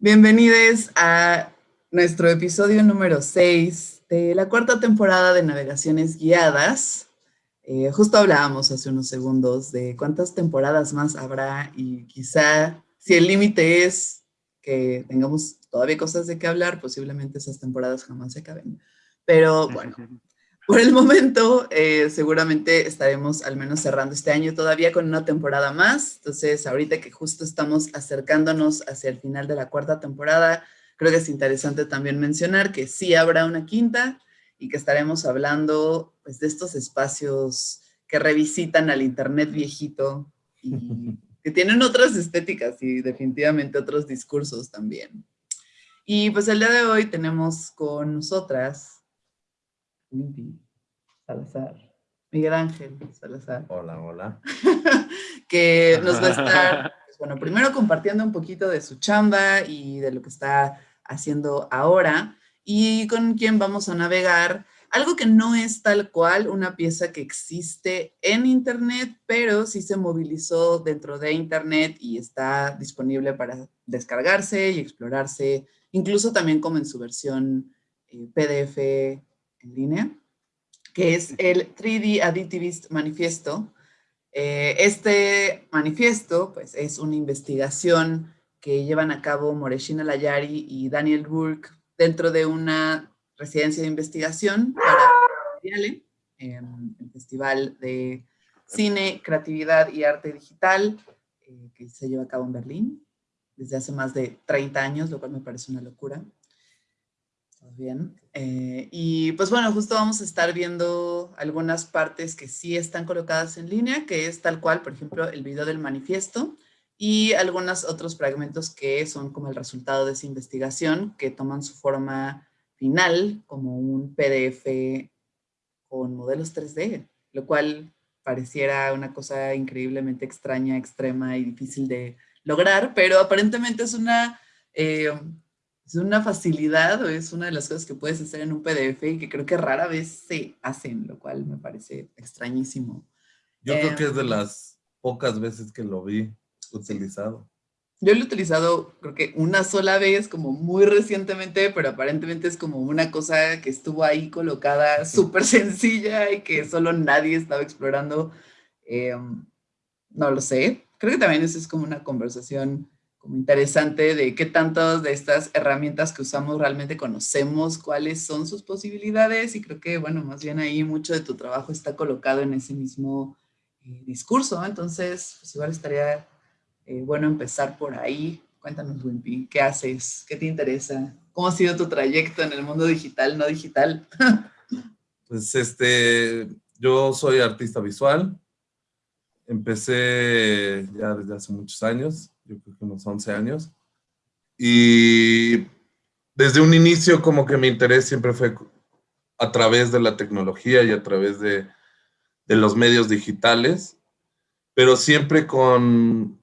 Bienvenidos a nuestro episodio número 6 de la cuarta temporada de Navegaciones Guiadas. Eh, justo hablábamos hace unos segundos de cuántas temporadas más habrá y quizá si el límite es que tengamos todavía cosas de qué hablar, posiblemente esas temporadas jamás se acaben. Pero bueno, por el momento, eh, seguramente estaremos al menos cerrando este año todavía con una temporada más. Entonces, ahorita que justo estamos acercándonos hacia el final de la cuarta temporada, creo que es interesante también mencionar que sí habrá una quinta y que estaremos hablando pues, de estos espacios que revisitan al Internet viejito y que tienen otras estéticas y definitivamente otros discursos también. Y pues el día de hoy tenemos con nosotras Salazar. Miguel Ángel Salazar. Hola, hola. que nos va a estar, pues, bueno, primero compartiendo un poquito de su chamba y de lo que está haciendo ahora y con quien vamos a navegar algo que no es tal cual una pieza que existe en Internet, pero sí se movilizó dentro de Internet y está disponible para descargarse y explorarse, incluso también como en su versión eh, PDF en línea que es el 3D Additivist Manifiesto. Eh, este manifiesto pues, es una investigación que llevan a cabo Moreshina Layari y Daniel Rourke dentro de una residencia de investigación para el Festival de Cine, Creatividad y Arte Digital, eh, que se lleva a cabo en Berlín desde hace más de 30 años, lo cual me parece una locura bien. Eh, y pues bueno, justo vamos a estar viendo algunas partes que sí están colocadas en línea, que es tal cual, por ejemplo, el video del manifiesto y algunos otros fragmentos que son como el resultado de esa investigación, que toman su forma final como un PDF con modelos 3D, lo cual pareciera una cosa increíblemente extraña, extrema y difícil de lograr, pero aparentemente es una... Eh, es una facilidad o es una de las cosas que puedes hacer en un PDF y que creo que rara vez se hacen, lo cual me parece extrañísimo. Yo creo que es de em, las pocas veces que lo vi utilizado. Yo lo he utilizado creo que una sola vez, como muy recientemente, pero aparentemente es como una cosa que estuvo ahí colocada súper sencilla y que solo nadie estaba explorando. Em, no lo sé. Creo que también eso es como una conversación como interesante de qué tantas de estas herramientas que usamos realmente conocemos, cuáles son sus posibilidades y creo que, bueno, más bien ahí mucho de tu trabajo está colocado en ese mismo eh, discurso, entonces pues igual estaría eh, bueno empezar por ahí. Cuéntanos, Wimpy, ¿qué haces? ¿Qué te interesa? ¿Cómo ha sido tu trayecto en el mundo digital, no digital? pues este, yo soy artista visual, empecé ya desde hace muchos años, yo creo que unos 11 años. Y desde un inicio como que mi interés siempre fue a través de la tecnología y a través de, de los medios digitales, pero siempre con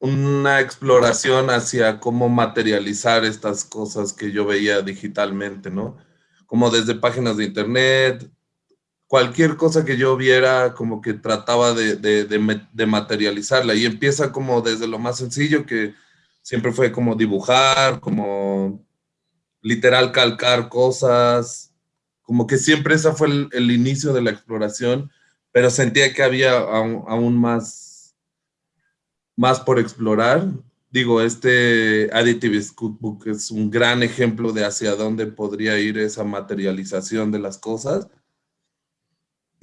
una exploración hacia cómo materializar estas cosas que yo veía digitalmente, ¿no? Como desde páginas de internet, cualquier cosa que yo viera, como que trataba de, materializarla. Y empieza como desde lo más sencillo, que siempre fue como dibujar, como literal calcar cosas, como que siempre ese fue el, inicio de la exploración, pero sentía que había aún, más, más por explorar. Digo, este Additive Cookbook es un gran ejemplo de hacia dónde podría ir esa materialización de las cosas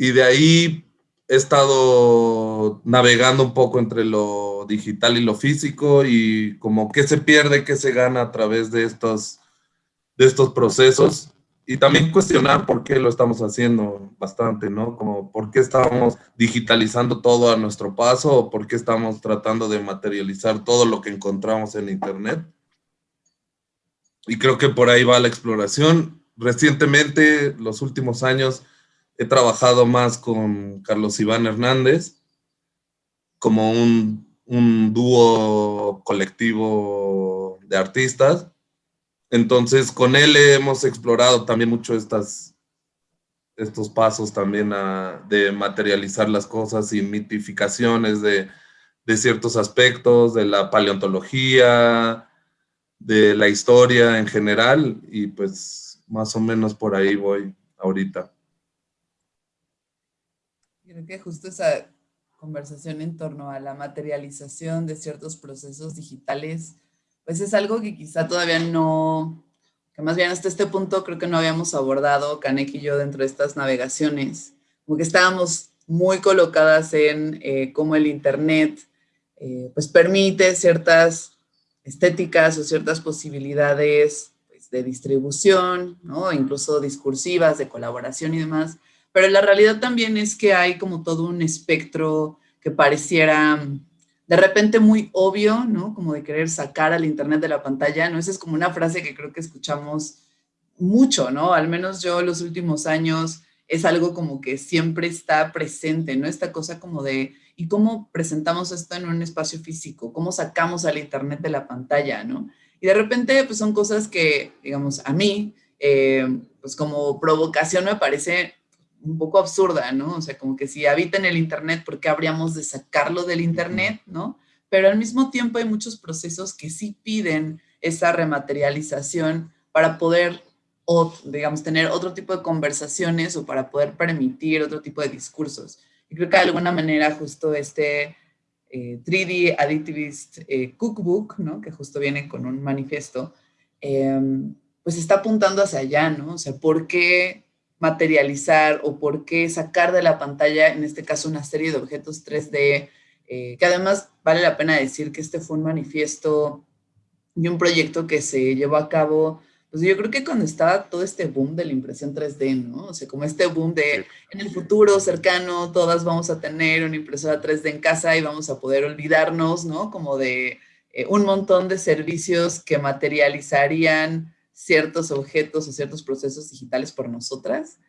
y de ahí he estado navegando un poco entre lo digital y lo físico y como qué se pierde, qué se gana a través de estos, de estos procesos y también cuestionar por qué lo estamos haciendo bastante, ¿no? Como por qué estamos digitalizando todo a nuestro paso o por qué estamos tratando de materializar todo lo que encontramos en Internet. Y creo que por ahí va la exploración. Recientemente, los últimos años, He trabajado más con Carlos Iván Hernández como un, dúo colectivo de artistas. Entonces, con él hemos explorado también mucho estas, estos pasos también de materializar las cosas y mitificaciones de, de, ciertos aspectos, de la paleontología, de la historia en general y pues más o menos por ahí voy ahorita. Creo que justo esa conversación en torno a la materialización de ciertos procesos digitales, pues es algo que quizá todavía no, que más bien hasta este punto creo que no habíamos abordado, Kanek y yo, dentro de estas navegaciones. Como que estábamos muy colocadas en eh, cómo el Internet eh, pues permite ciertas estéticas o ciertas posibilidades pues, de distribución, ¿no? incluso discursivas, de colaboración y demás, pero la realidad también es que hay como todo un espectro que pareciera de repente muy obvio, ¿no? Como de querer sacar al internet de la pantalla, ¿no? Esa es como una frase que creo que escuchamos mucho, ¿no? Al menos yo los últimos años es algo como que siempre está presente, ¿no? Esta cosa como de ¿Y cómo presentamos esto en un espacio físico? ¿Cómo sacamos al Internet de la pantalla, no? Y de repente, pues son cosas que, digamos, a mí, eh, pues como provocación me parece un poco absurda, ¿no? O sea, como que si habita en el Internet, ¿por qué habríamos de sacarlo del Internet, no? Pero al mismo tiempo hay muchos procesos que sí piden esa rematerialización para poder, digamos, tener otro tipo de conversaciones o para poder permitir otro tipo de discursos. Y creo que de alguna manera justo este 3D eh, Additivist eh, Cookbook, ¿no? que justo viene con un manifiesto, em, pues está apuntando hacia allá, ¿no? O sea, ¿por qué materializar o por qué sacar de la pantalla, en este caso, una serie de objetos 3D, eh, que además vale la pena decir que este fue un manifiesto y un proyecto que se llevó a cabo pues yo creo que cuando estaba todo este boom de la impresión 3D, ¿no? O sea, como este boom de en el futuro cercano todas vamos a tener una impresora 3D en casa y vamos a poder olvidarnos, ¿no? Como de eh, un montón de servicios que materializarían ciertos objetos o ciertos procesos digitales por nosotras.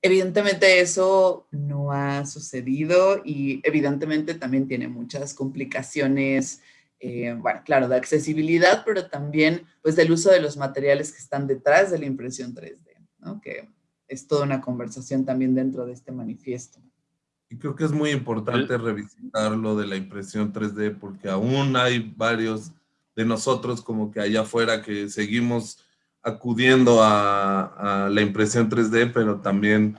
Evidentemente eso no ha sucedido y evidentemente también tiene muchas complicaciones eh, bueno, claro, de accesibilidad, pero también pues del uso de los materiales que están detrás de la impresión 3D, ¿no? que es toda una conversación también dentro de este manifiesto. Y creo que es muy importante revisitar lo de la impresión 3D porque aún hay varios de nosotros como que allá afuera que seguimos acudiendo a, a la impresión 3D, pero también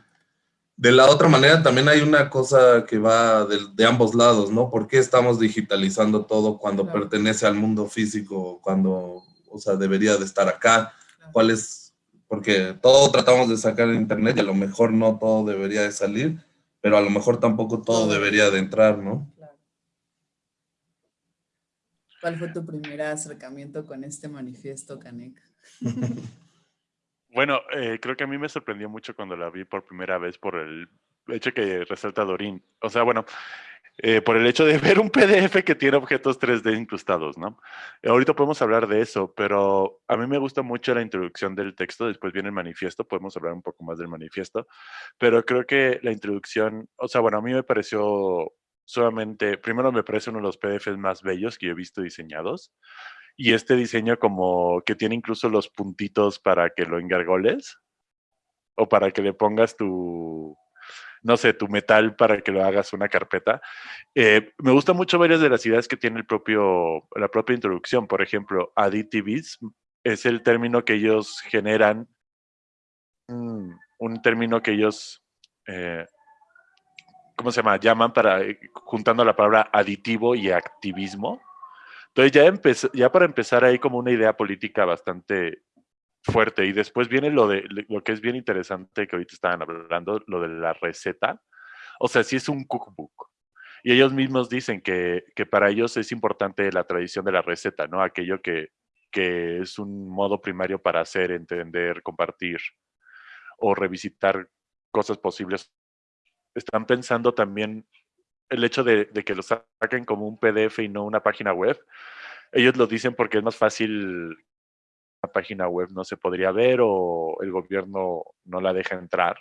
de la otra manera también hay una cosa que va de, ambos lados, ¿no? ¿Por qué estamos digitalizando todo cuando pertenece al mundo físico, cuando, o sea, debería de estar acá? ¿Cuál es? Porque todo tratamos de sacar en internet y a lo mejor no todo debería de salir, pero a lo mejor tampoco todo debería de entrar, ¿no? ¿Cuál fue tu primer acercamiento con este manifiesto, Canek? Bueno, eh, creo que a mí me sorprendió mucho cuando la vi por primera vez por el hecho que resalta Dorín. O sea, bueno, eh, por el hecho de ver un PDF que tiene objetos 3D incrustados, ¿no? Ahorita podemos hablar de eso, pero a mí me gusta mucho la introducción del texto, después viene el manifiesto, podemos hablar un poco más del manifiesto, pero creo que la introducción, o sea, bueno, a mí me pareció solamente, primero me parece uno de los PDFs más bellos que yo he visto diseñados, y este diseño como que tiene incluso los puntitos para que lo engargoles o para que le pongas tu, no sé, tu metal para que lo hagas una carpeta. Eh, me gusta mucho varias de las ideas que tiene el propio, la propia introducción. Por ejemplo, additives es el término que ellos generan, mm, un término que ellos, eh, ¿cómo se llama? Llaman para, eh, juntando la palabra aditivo y activismo entonces ya, ya para empezar ahí como una idea política bastante fuerte y después viene lo de lo que es bien interesante que ahorita estaban hablando, lo de la receta. O sea, sí es un cookbook. Y ellos mismos dicen que, que para ellos es importante la tradición de la receta, ¿no? Aquello que, que es un modo primario para hacer, entender, compartir o revisitar cosas posibles. Están pensando también el hecho de, que lo saquen como un PDF y no una página web, ellos lo dicen porque es más fácil, una página web no se podría ver o el gobierno no la deja entrar.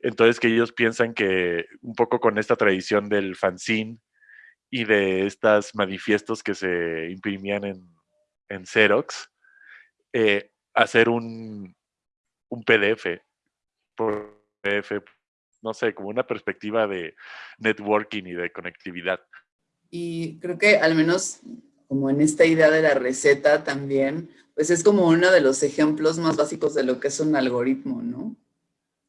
Entonces que ellos piensan que un poco con esta tradición del fanzine y de estos manifiestos que se imprimían en, en Xerox, eh, hacer un, un PDF por PDF no sé, como una perspectiva de networking y de conectividad. Y creo que al menos como en esta idea de la receta también, pues es como uno de los ejemplos más básicos de lo que es un algoritmo, ¿no?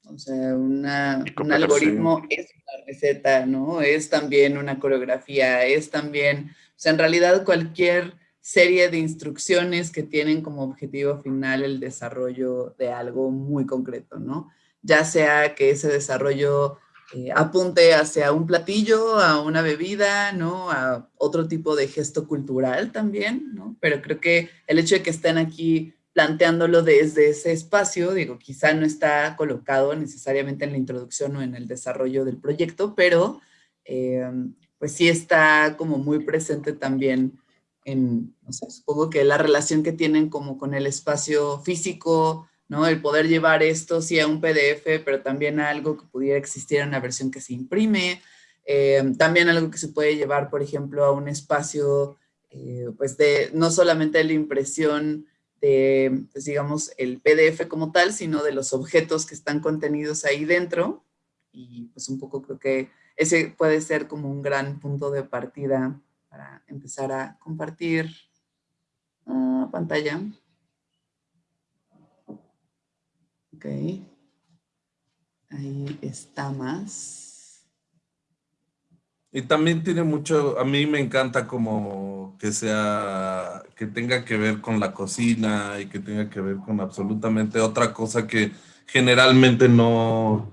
O sea, una, un algoritmo es una receta, ¿no? Es también una coreografía, es también, o sea, en realidad cualquier serie de instrucciones que tienen como objetivo final el desarrollo de algo muy concreto, ¿no? Ya sea que ese desarrollo eh, apunte hacia un platillo, a una bebida, ¿no? A otro tipo de gesto cultural también, ¿no? Pero creo que el hecho de que estén aquí planteándolo desde ese espacio, digo, quizá no está colocado necesariamente en la introducción o en el desarrollo del proyecto, pero eh, pues sí está como muy presente también en, no sé, supongo que la relación que tienen como con el espacio físico, ¿no? El poder llevar esto sí a un PDF, pero también a algo que pudiera existir en una versión que se imprime, eh, también algo que se puede llevar, por ejemplo, a un espacio, eh, pues de no solamente la impresión de, pues digamos, el PDF como tal, sino de los objetos que están contenidos ahí dentro. Y pues un poco creo que ese puede ser como un gran punto de partida para empezar a compartir uh, pantalla. Ok. Ahí está más. Y también tiene mucho, a mí me encanta como que sea, que tenga que ver con la cocina y que tenga que ver con absolutamente otra cosa que generalmente no,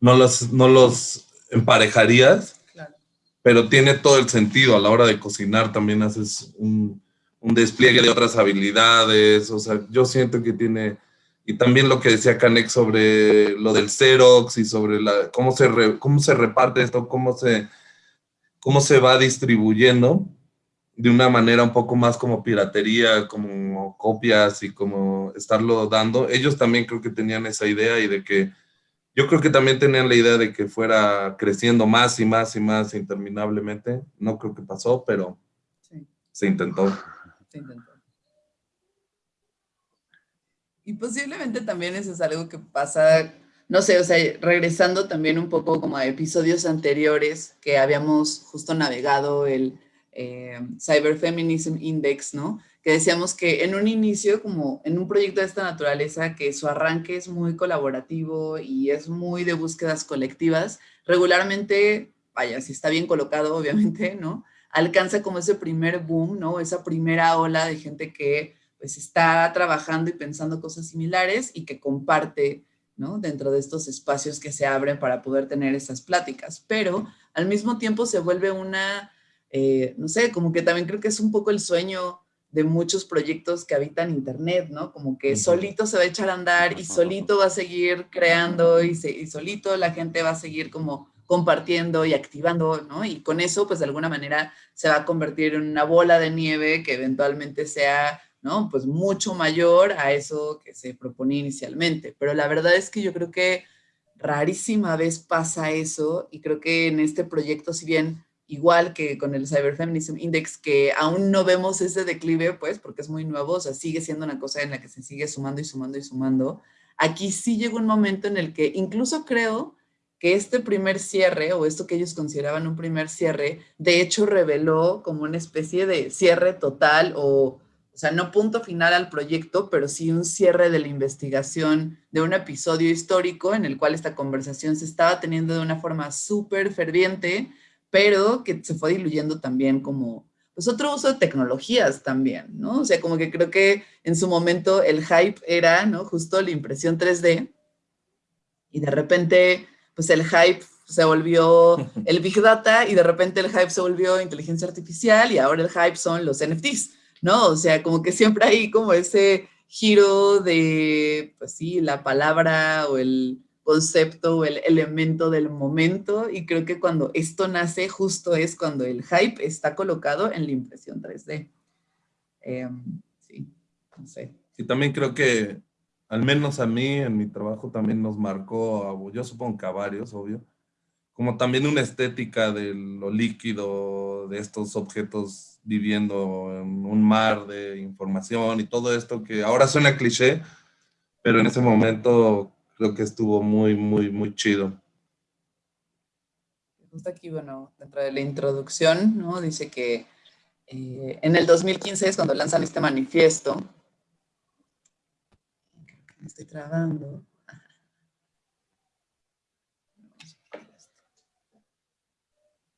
no, los, no los emparejarías pero tiene todo el sentido a la hora de cocinar, también haces un, un, despliegue de otras habilidades, o sea, yo siento que tiene, y también lo que decía Canek sobre lo del Xerox y sobre la, cómo, se cómo se reparte esto, cómo se, cómo se va distribuyendo de una manera un poco más como piratería, como copias y como estarlo dando. Ellos también creo que tenían esa idea y de que yo creo que también tenían la idea de que fuera creciendo más y más y más interminablemente. No creo que pasó, pero se intentó. Se intentó. Y posiblemente también eso es algo que pasa, no sé, o sea, regresando también un poco como a episodios anteriores que habíamos justo navegado el eh, Cyber Feminism Index, ¿no? que decíamos que en un inicio, como en un proyecto de esta naturaleza, que su arranque es muy colaborativo y es muy de búsquedas colectivas, regularmente, vaya, si está bien colocado, obviamente, ¿no? Alcanza como ese primer boom, ¿no? Esa primera ola de gente que pues está trabajando y pensando cosas similares y que comparte, ¿no? Dentro de estos espacios que se abren para poder tener esas pláticas. Pero al mismo tiempo se vuelve una, eh, no sé, como que también creo que es un poco el sueño de muchos proyectos que habitan Internet, ¿no? Como que solito se va a echar a andar y solito va a seguir creando y, solito la gente va a seguir como compartiendo y activando, ¿no? Y con eso, pues de alguna manera se va a convertir en una bola de nieve que eventualmente sea, Pues mucho mayor a eso que se proponía inicialmente. Pero la verdad es que yo creo que rarísima vez pasa eso y creo que en este proyecto, si bien igual que con el Cyber Feminism Index, que aún no vemos ese declive, pues, porque es muy nuevo, o sea, sigue siendo una cosa en la que se sigue sumando y sumando y sumando. Aquí sí llegó un momento en el que incluso creo que este primer cierre, o esto que ellos consideraban un primer cierre, de hecho reveló como una especie de cierre total, o, o sea, no punto final al proyecto, pero sí un cierre de la investigación de un episodio histórico en el cual esta conversación se estaba teniendo de una forma súper ferviente, pero que se fue diluyendo también como, pues otro uso de tecnologías también, ¿no? O sea, como que creo que en su momento el hype era, ¿no? Justo la impresión 3D y de repente, pues el hype se volvió el Big Data y de repente el hype se volvió inteligencia artificial y ahora el hype son los NFTs, ¿no? O sea, como que siempre hay como ese giro de, pues sí, la palabra o el, concepto o el elemento del momento y creo que cuando esto nace justo es cuando el hype está colocado en la impresión 3D. Em, sí, no sé. Y también creo que, al menos a mí, en mi trabajo también nos marcó, yo supongo que a varios, obvio, como también una estética de lo líquido, de estos objetos viviendo en un mar de información y todo esto que ahora suena cliché, pero en ese momento creo que estuvo muy, muy, muy chido. Justo aquí, bueno, dentro de la introducción, ¿no? Dice que eh, en el 2015 es cuando lanzan este manifiesto. Me estoy trabando.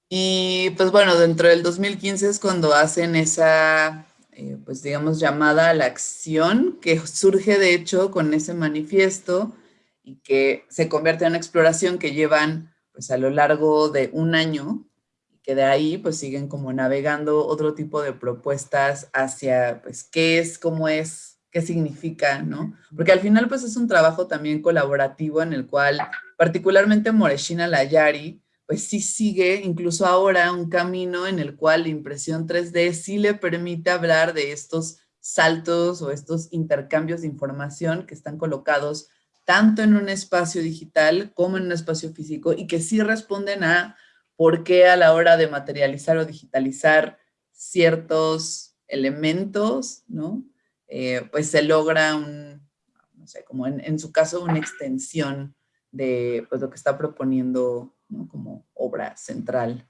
Y pues bueno, dentro del 2015 es cuando hacen esa, eh, pues digamos, llamada a la acción, que surge de hecho con ese manifiesto y que se convierte en una exploración que llevan pues a lo largo de un año, y que de ahí pues siguen como navegando otro tipo de propuestas hacia pues qué es, cómo es, qué significa, ¿no? Porque al final pues es un trabajo también colaborativo en el cual particularmente Moreshina Layari, pues sí sigue incluso ahora un camino en el cual la impresión 3D sí le permite hablar de estos saltos o estos intercambios de información que están colocados tanto en un espacio digital como en un espacio físico y que sí responden a por qué a la hora de materializar o digitalizar ciertos elementos, ¿no? Eh, pues se logra un, no sé, como en, en su caso, una extensión de pues, lo que está proponiendo como obra central.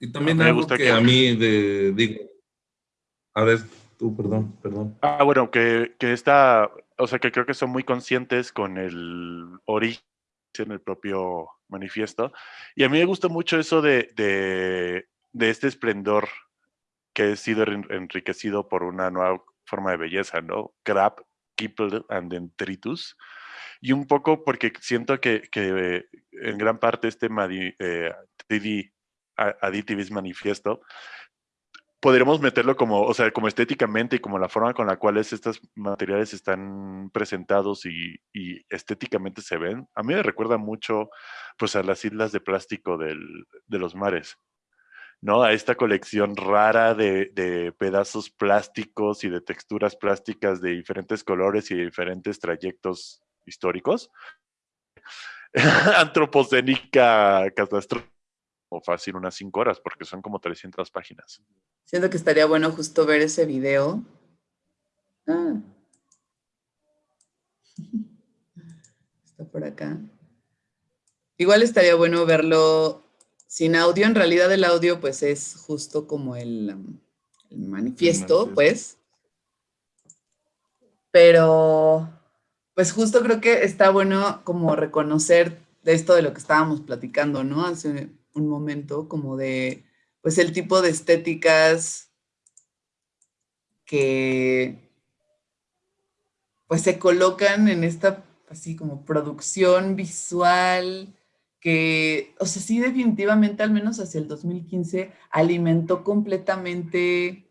Y también me algo que, a mí de, digo, a ver, tú, perdón, perdón. Ah, bueno, que, que está, o sea, que creo que son muy conscientes con el origen en el propio manifiesto. Y a mí me gusta mucho eso de, de, de este esplendor que ha sido enriquecido por una nueva forma de belleza, ¿no? Crab, Kipple and Detritus y un poco porque siento que, que en gran parte este eh, 3D Additivism Manifiesto podríamos meterlo como, o sea, como estéticamente y como la forma con la cual estos materiales están presentados y, y, estéticamente se ven, a mí me recuerda mucho pues a las islas de plástico del, de los mares, ¿no? A esta colección rara de, de, pedazos plásticos y de texturas plásticas de diferentes colores y de diferentes trayectos históricos. Antropocénica catastrófica o fácil unas cinco horas porque son como 300 páginas. Siento que estaría bueno justo ver ese video. Ah. Está por acá. Igual estaría bueno verlo sin audio. En realidad el audio pues es justo como el, um, el manifiesto, pues. Pero pues justo creo que está bueno como reconocer de esto de lo que estábamos platicando, ¿no? Hace un momento, como de, pues el tipo de estéticas que pues se colocan en esta así como producción visual que, o sea, sí definitivamente, al menos hacia el 2015, alimentó completamente,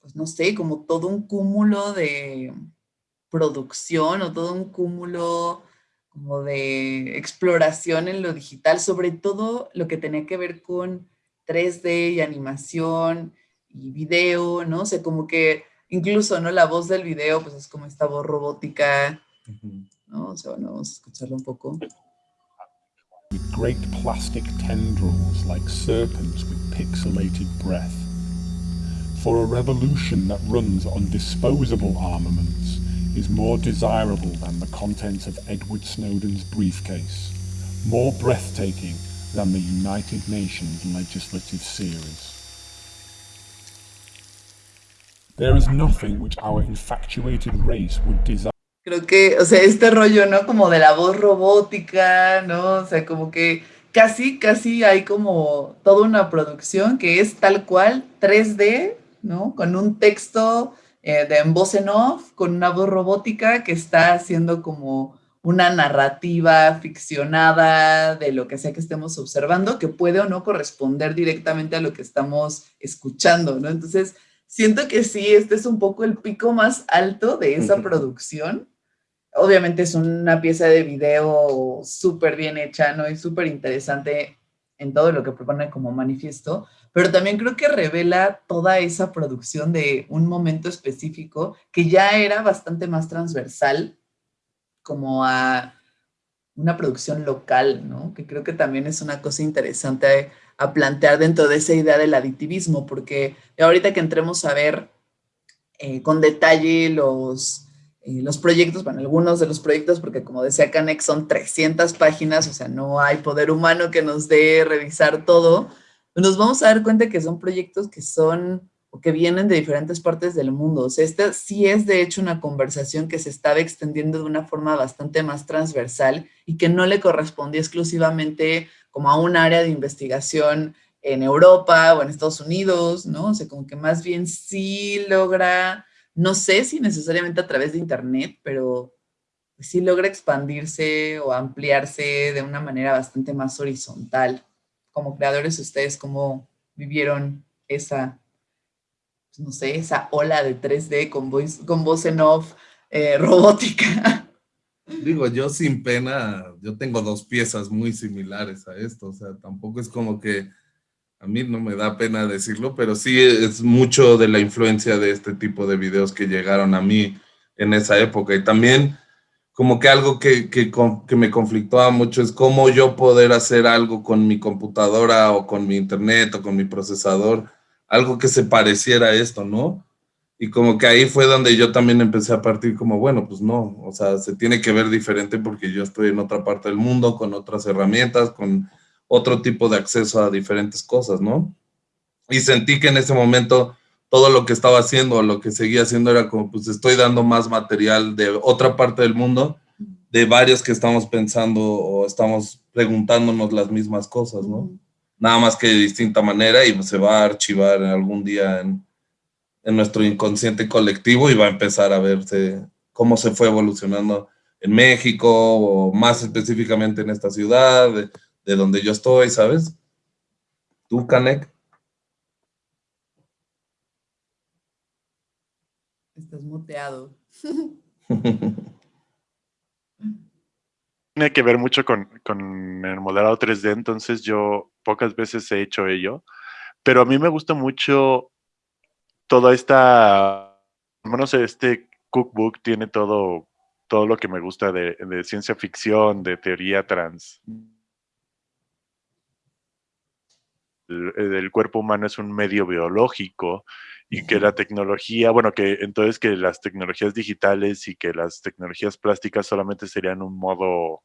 pues no sé, como todo un cúmulo de, producción o todo un cúmulo como de exploración en lo digital, sobre todo lo que tenía que ver con 3D y animación y video, ¿no? O sea, como que incluso, ¿no? La voz del video, pues es como esta voz robótica, ¿no? O sea, bueno, vamos a escucharlo un poco. With great plastic tendrils like serpents with pixelated breath. For a revolution that runs on disposable armaments, is more desirable than the contents of Edward Snowden's briefcase, more breathtaking than the United Nations legislative series. There is nothing which our infatuated race would desire. Creo que, o sea, este rollo, ¿no? Como de la voz robótica, ¿no? O sea, como que casi, casi hay como toda una producción que es tal cual 3D, ¿no? Con un texto eh, de en voz en off, con una voz robótica que está haciendo como una narrativa ficcionada de lo que sea que estemos observando, que puede o no corresponder directamente a lo que estamos escuchando, ¿no? Entonces, siento que sí, este es un poco el pico más alto de esa producción. Obviamente es una pieza de video súper bien hecha, ¿no? Y súper interesante en todo lo que propone como manifiesto, pero también creo que revela toda esa producción de un momento específico que ya era bastante más transversal como a una producción local, ¿no? Que creo que también es una cosa interesante a plantear dentro de esa idea del aditivismo, porque ahorita que entremos a ver eh, con detalle los, eh, los proyectos, bueno, algunos de los proyectos, porque como decía Canex son 300 páginas, o sea, no hay poder humano que nos dé revisar todo, nos vamos a dar cuenta que son proyectos que son o que vienen de diferentes partes del mundo. O sea, esta sí es de hecho una conversación que se estaba extendiendo de una forma bastante más transversal y que no le correspondía exclusivamente como a un área de investigación en Europa o en Estados Unidos, ¿no? O sea, como que más bien sí logra, no sé si necesariamente a través de internet, pero sí logra expandirse o ampliarse de una manera bastante más horizontal. Como creadores, ¿ustedes cómo vivieron esa no sé, esa ola de 3D con, con voz en off eh, robótica. Digo, yo sin pena, yo tengo dos piezas muy similares a esto, o sea, tampoco es como que a mí no me da pena decirlo, pero sí es mucho de la influencia de este tipo de videos que llegaron a mí en esa época. Y también como que algo que, que, que me conflictaba mucho es cómo yo poder hacer algo con mi computadora o con mi internet o con mi procesador algo que se pareciera a esto, ¿no? Y como que ahí fue donde yo también empecé a partir como, bueno, pues no, o sea, se tiene que ver diferente porque yo estoy en otra parte del mundo, con otras herramientas, con otro tipo de acceso a diferentes cosas, ¿no? Y sentí que en ese momento todo lo que estaba haciendo, lo que seguía haciendo era como, pues estoy dando más material de otra parte del mundo, de varios que estamos pensando o estamos preguntándonos las mismas cosas, ¿no? nada más que de distinta manera y se va a archivar algún día en, nuestro inconsciente colectivo y va a empezar a verse cómo se fue evolucionando en México o más específicamente en esta ciudad, de, donde yo estoy, ¿sabes? ¿Tú, Canek? Tiene que ver mucho con, con el modelado 3D, entonces yo pocas veces he hecho ello, pero a mí me gusta mucho toda esta, no sé, este cookbook tiene todo, todo lo que me gusta de, ciencia ficción, de teoría trans. El, cuerpo humano es un medio biológico y que la tecnología, bueno, que entonces que las tecnologías digitales y que las tecnologías plásticas solamente serían un modo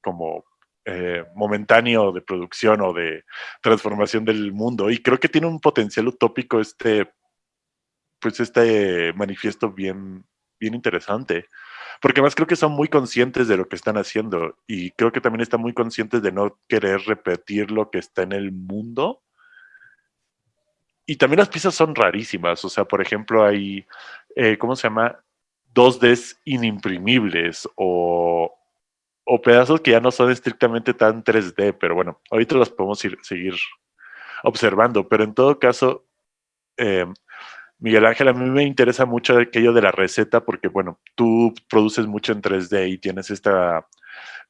como eh, momentáneo de producción o de transformación del mundo. Y creo que tiene un potencial utópico este, pues este manifiesto bien, bien interesante. Porque además creo que son muy conscientes de lo que están haciendo y creo que también están muy conscientes de no querer repetir lo que está en el mundo. Y también las piezas son rarísimas. O sea, por ejemplo, hay, eh, ¿cómo se llama? 2Ds inimprimibles o o pedazos que ya no son estrictamente tan 3D, pero bueno, ahorita los podemos ir, seguir observando, pero en todo caso, em, Miguel Ángel, a mí me interesa mucho aquello de la receta porque, bueno, tú produces mucho en 3D y tienes esta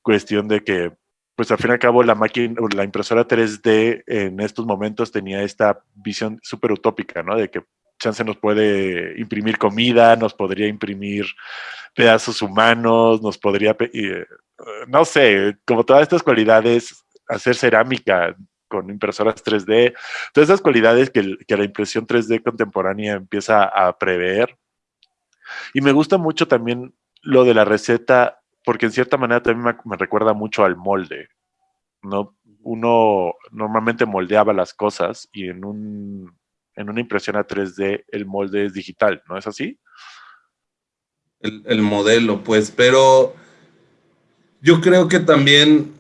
cuestión de que, pues al fin y al cabo, la máquina, la impresora 3D en estos momentos tenía esta visión súper utópica, ¿no? De que chance nos puede imprimir comida, nos podría imprimir pedazos humanos, nos podría, eh, no sé, como todas estas cualidades, hacer cerámica con impresoras 3D, todas esas cualidades que, la impresión 3D contemporánea empieza a prever. Y me gusta mucho también lo de la receta, porque en cierta manera también me, recuerda mucho al molde, ¿no? Uno normalmente moldeaba las cosas y en, un, en una impresión a 3D el molde es digital, ¿no es así? el, modelo, pues, pero yo creo que también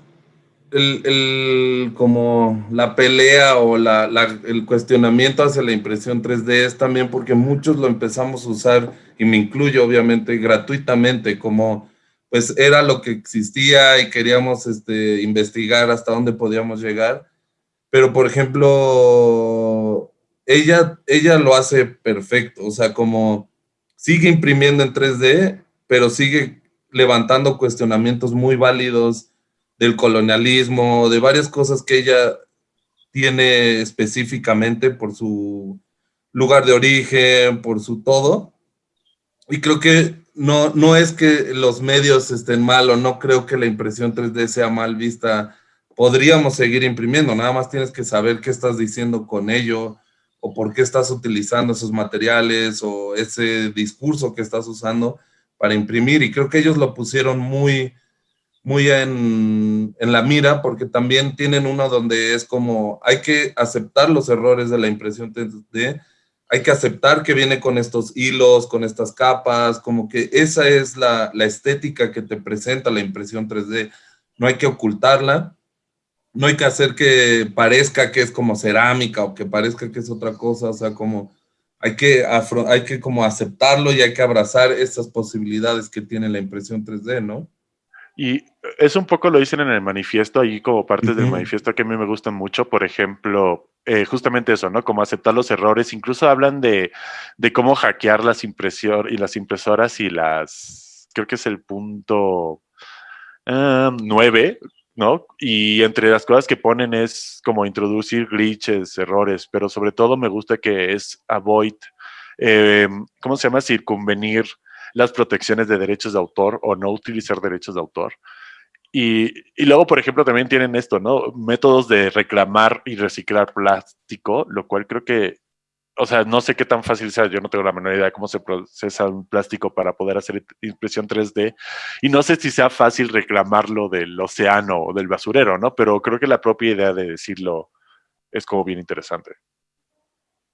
el, como la pelea o la, el cuestionamiento hacia la impresión 3D es también porque muchos lo empezamos a usar, y me incluyo obviamente, gratuitamente, como pues era lo que existía y queríamos este, investigar hasta dónde podíamos llegar. Pero, por ejemplo, ella, ella lo hace perfecto, o sea, como sigue imprimiendo en 3D, pero sigue levantando cuestionamientos muy válidos del colonialismo, de varias cosas que ella tiene específicamente por su lugar de origen, por su todo. Y creo que no, no es que los medios estén mal o no creo que la impresión 3D sea mal vista. Podríamos seguir imprimiendo, nada más tienes que saber qué estás diciendo con ello, o por qué estás utilizando esos materiales o ese discurso que estás usando para imprimir. Y creo que ellos lo pusieron muy, muy en, en, la mira porque también tienen uno donde es como hay que aceptar los errores de la impresión 3D, hay que aceptar que viene con estos hilos, con estas capas, como que esa es la, la estética que te presenta la impresión 3D. No hay que ocultarla, no hay que hacer que parezca que es como cerámica o que parezca que es otra cosa, o sea, como hay que, hay que como aceptarlo y hay que abrazar esas posibilidades que tiene la impresión 3D, ¿no? Y eso un poco lo dicen en el manifiesto, ahí como partes del manifiesto que a mí me gustan mucho, por ejemplo, eh, justamente eso, ¿no? Como aceptar los errores, incluso hablan de, cómo hackear las impresoras y las impresoras y las, creo que es el punto uh, nueve, ¿no? Y entre las cosas que ponen es como introducir glitches, errores, pero sobre todo me gusta que es avoid, eh, ¿cómo se llama? Circunvenir las protecciones de derechos de autor o no utilizar derechos de autor. Y, luego, por ejemplo, también tienen esto, ¿no? Métodos de reclamar y reciclar plástico, lo cual creo que o sea, no sé qué tan fácil sea, yo no tengo la menor idea de cómo se procesa un plástico para poder hacer impresión 3D, y no sé si sea fácil reclamarlo del océano o del basurero, ¿no? Pero creo que la propia idea de decirlo es como bien interesante.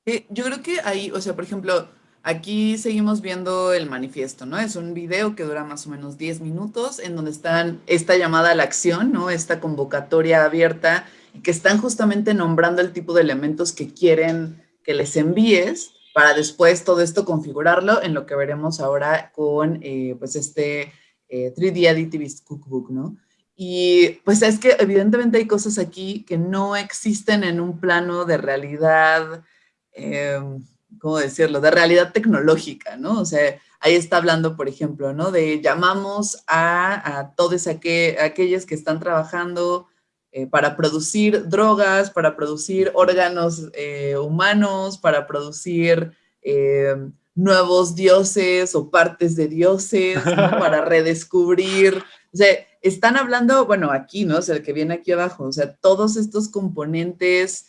Eh, yo creo que ahí, o sea, por ejemplo, aquí seguimos viendo el manifiesto, ¿no? Es un video que dura más o menos 10 minutos, en donde están esta llamada a la acción, ¿no? Esta convocatoria abierta, y que están justamente nombrando el tipo de elementos que quieren que les envíes para después todo esto configurarlo en lo que veremos ahora con eh, pues este 3D eh, Additivist Cookbook, ¿no? Y pues es que evidentemente hay cosas aquí que no existen en un plano de realidad, em, ¿cómo decirlo? De realidad tecnológica, ¿no? O sea, ahí está hablando, por ejemplo, ¿no? De llamamos a, a todos aquellos que están trabajando eh, para producir drogas, para producir órganos eh, humanos, para producir eh, nuevos dioses o partes de dioses, para redescubrir. O sea, están hablando, bueno, aquí, ¿no? O sea, el que viene aquí abajo, o sea, todos estos componentes,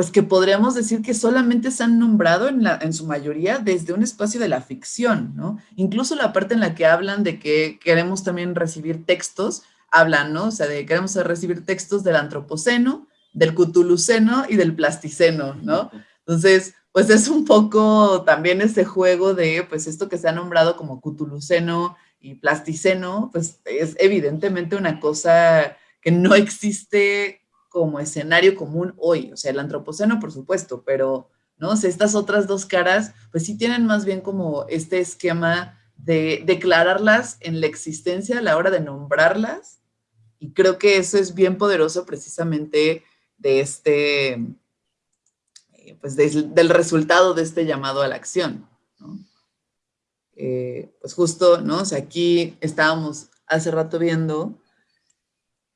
pues que podríamos decir que solamente se han nombrado en, la, en su mayoría desde un espacio de la ficción, ¿no? Incluso la parte en la que hablan de que queremos también recibir textos, hablan, ¿no? O sea, de queremos recibir textos del antropoceno, del cutuluceno y del plasticeno, ¿no? Entonces, pues es un poco también ese juego de, pues esto que se ha nombrado como cutuluceno y plasticeno, pues es evidentemente una cosa que no existe como escenario común hoy. O sea, el antropoceno, por supuesto, pero, ¿no? O estas otras dos caras, pues sí tienen más bien como este esquema de declararlas en la existencia a la hora de nombrarlas y creo que eso es bien poderoso precisamente de este, eh, pues del resultado de este llamado a la acción. Eh, pues justo, ¿no? O aquí estábamos hace rato viendo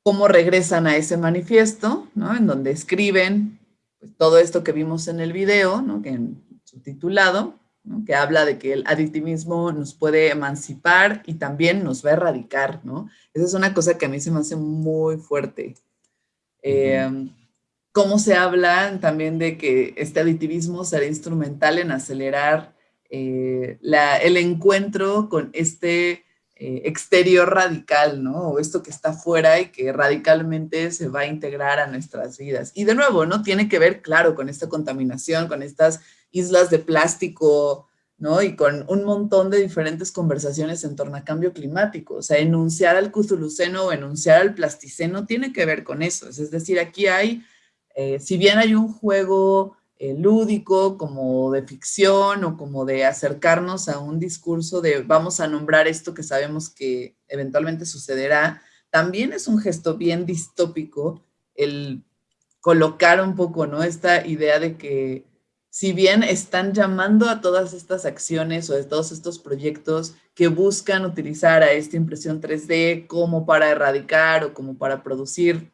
cómo regresan a ese manifiesto, ¿no? En donde escriben pues, todo esto que vimos en el video, ¿no? Que en su titulado, que habla de que el adictivismo nos puede emancipar y también nos va a erradicar, ¿no? Esa es una cosa que a mí se me hace muy fuerte. Em, cómo se habla también de que este aditivismo será instrumental en acelerar eh, el encuentro con este eh, exterior radical, ¿no? O esto que está fuera y que radicalmente se va a integrar a nuestras vidas. Y de nuevo, ¿no? Tiene que ver, claro, con esta contaminación, con estas islas de plástico, ¿no? Y con un montón de diferentes conversaciones en torno a cambio climático. O sea, enunciar al cuzuluceno o enunciar al plasticeno tiene que ver con eso. Es decir, aquí hay, eh, si bien hay un juego eh, lúdico, como de ficción o como de acercarnos a un discurso de vamos a nombrar esto que sabemos que eventualmente sucederá, también es un gesto bien distópico el colocar un poco, ¿no? Esta idea de que si bien están llamando a todas estas acciones o a todos estos proyectos que buscan utilizar a esta impresión 3D como para erradicar o como para producir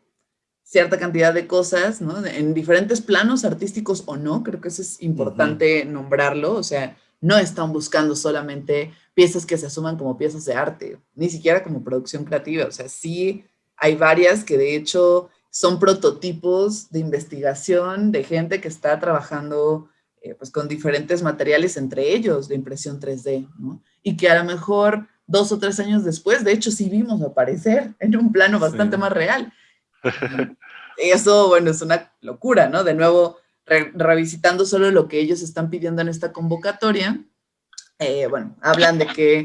cierta cantidad de cosas, ¿no? En diferentes planos artísticos o no, creo que eso es importante nombrarlo, o sea, no están buscando solamente piezas que se asuman como piezas de arte, ni siquiera como producción creativa, o sea, sí hay varias que de hecho son prototipos de investigación de gente que está trabajando eh, pues con diferentes materiales, entre ellos de impresión 3D, ¿no? Y que a lo mejor dos o tres años después, de hecho sí vimos aparecer en un plano bastante más real. Eso, bueno, es una locura, ¿no? De nuevo, revisitando solo lo que ellos están pidiendo en esta convocatoria, eh, bueno, hablan de que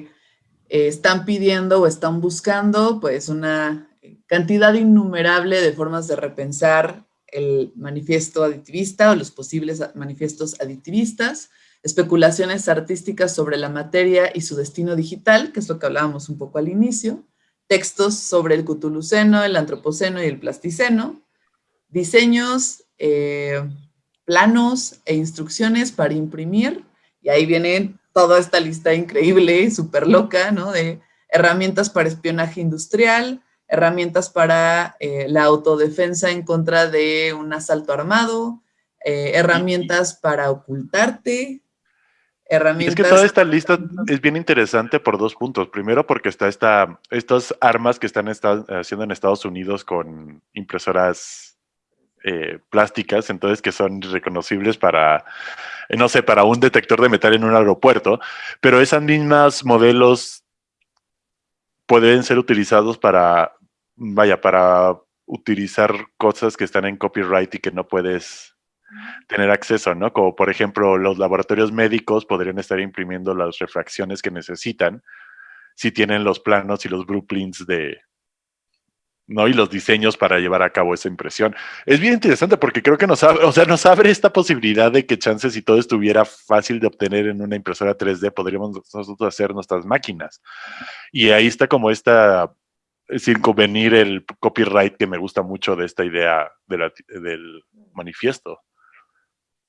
eh, están pidiendo o están buscando pues una cantidad innumerable de formas de repensar el manifiesto aditivista o los posibles manifiestos aditivistas, especulaciones artísticas sobre la materia y su destino digital, que es lo que hablábamos un poco al inicio, textos sobre el cutuluceno, el antropoceno y el plasticeno, diseños, eh, planos e instrucciones para imprimir, y ahí viene toda esta lista increíble, súper loca, ¿no? De herramientas para espionaje industrial, herramientas para eh, la autodefensa en contra de un asalto armado, eh, herramientas para ocultarte, herramientas... Es que toda esta lista es bien interesante por dos puntos. Primero, porque está esta, estas armas que están haciendo en Estados Unidos con impresoras eh, plásticas, entonces que son reconocibles para, no sé, para un detector de metal en un aeropuerto, pero esas mismas modelos pueden ser utilizados para, vaya, para utilizar cosas que están en copyright y que no puedes tener acceso, ¿no? Como por ejemplo, los laboratorios médicos podrían estar imprimiendo las refracciones que necesitan si tienen los planos y los blueprints de, ¿no? Y los diseños para llevar a cabo esa impresión. Es bien interesante porque creo que nos abre, o sea, nos abre esta posibilidad de que chances si todo estuviera fácil de obtener en una impresora 3D, podríamos nosotros hacer nuestras máquinas. Y ahí está como esta, sin convenir el copyright que me gusta mucho de esta idea del manifiesto.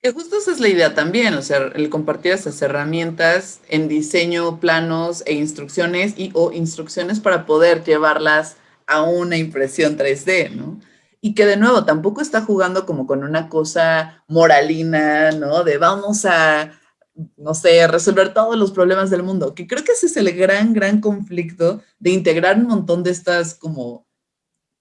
Que justo esa es la idea también, o sea, el compartir esas herramientas en diseño, planos e instrucciones y o instrucciones para poder llevarlas a una impresión 3D, ¿no? Y que de nuevo tampoco está jugando como con una cosa moralina, ¿no? De vamos a, no sé, resolver todos los problemas del mundo, que creo que ese es el gran, gran conflicto de integrar un montón de estas como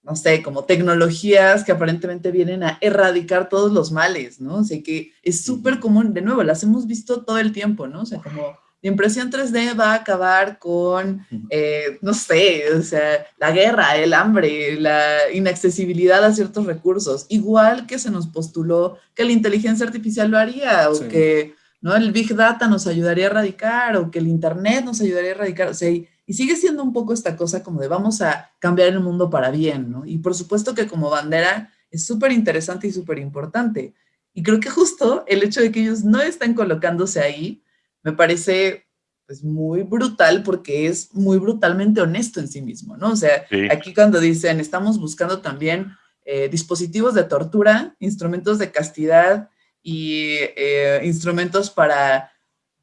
no sé, como tecnologías que aparentemente vienen a erradicar todos los males, ¿no? O sea, que es súper común, de nuevo, las hemos visto todo el tiempo, ¿no? O sea, como la impresión 3D va a acabar con, eh, no sé, o sea, la guerra, el hambre, la inaccesibilidad a ciertos recursos, igual que se nos postuló que la inteligencia artificial lo haría, o que, ¿no? El Big Data nos ayudaría a erradicar, o que el Internet nos ayudaría a erradicar, o sea, y sigue siendo un poco esta cosa como de vamos a cambiar el mundo para bien, ¿no? Y por supuesto que como bandera es súper interesante y súper importante. Y creo que justo el hecho de que ellos no están colocándose ahí me parece pues muy brutal porque es muy brutalmente honesto en sí mismo, ¿no? O sea, aquí cuando dicen estamos buscando también eh, dispositivos de tortura, instrumentos de castidad y eh, instrumentos para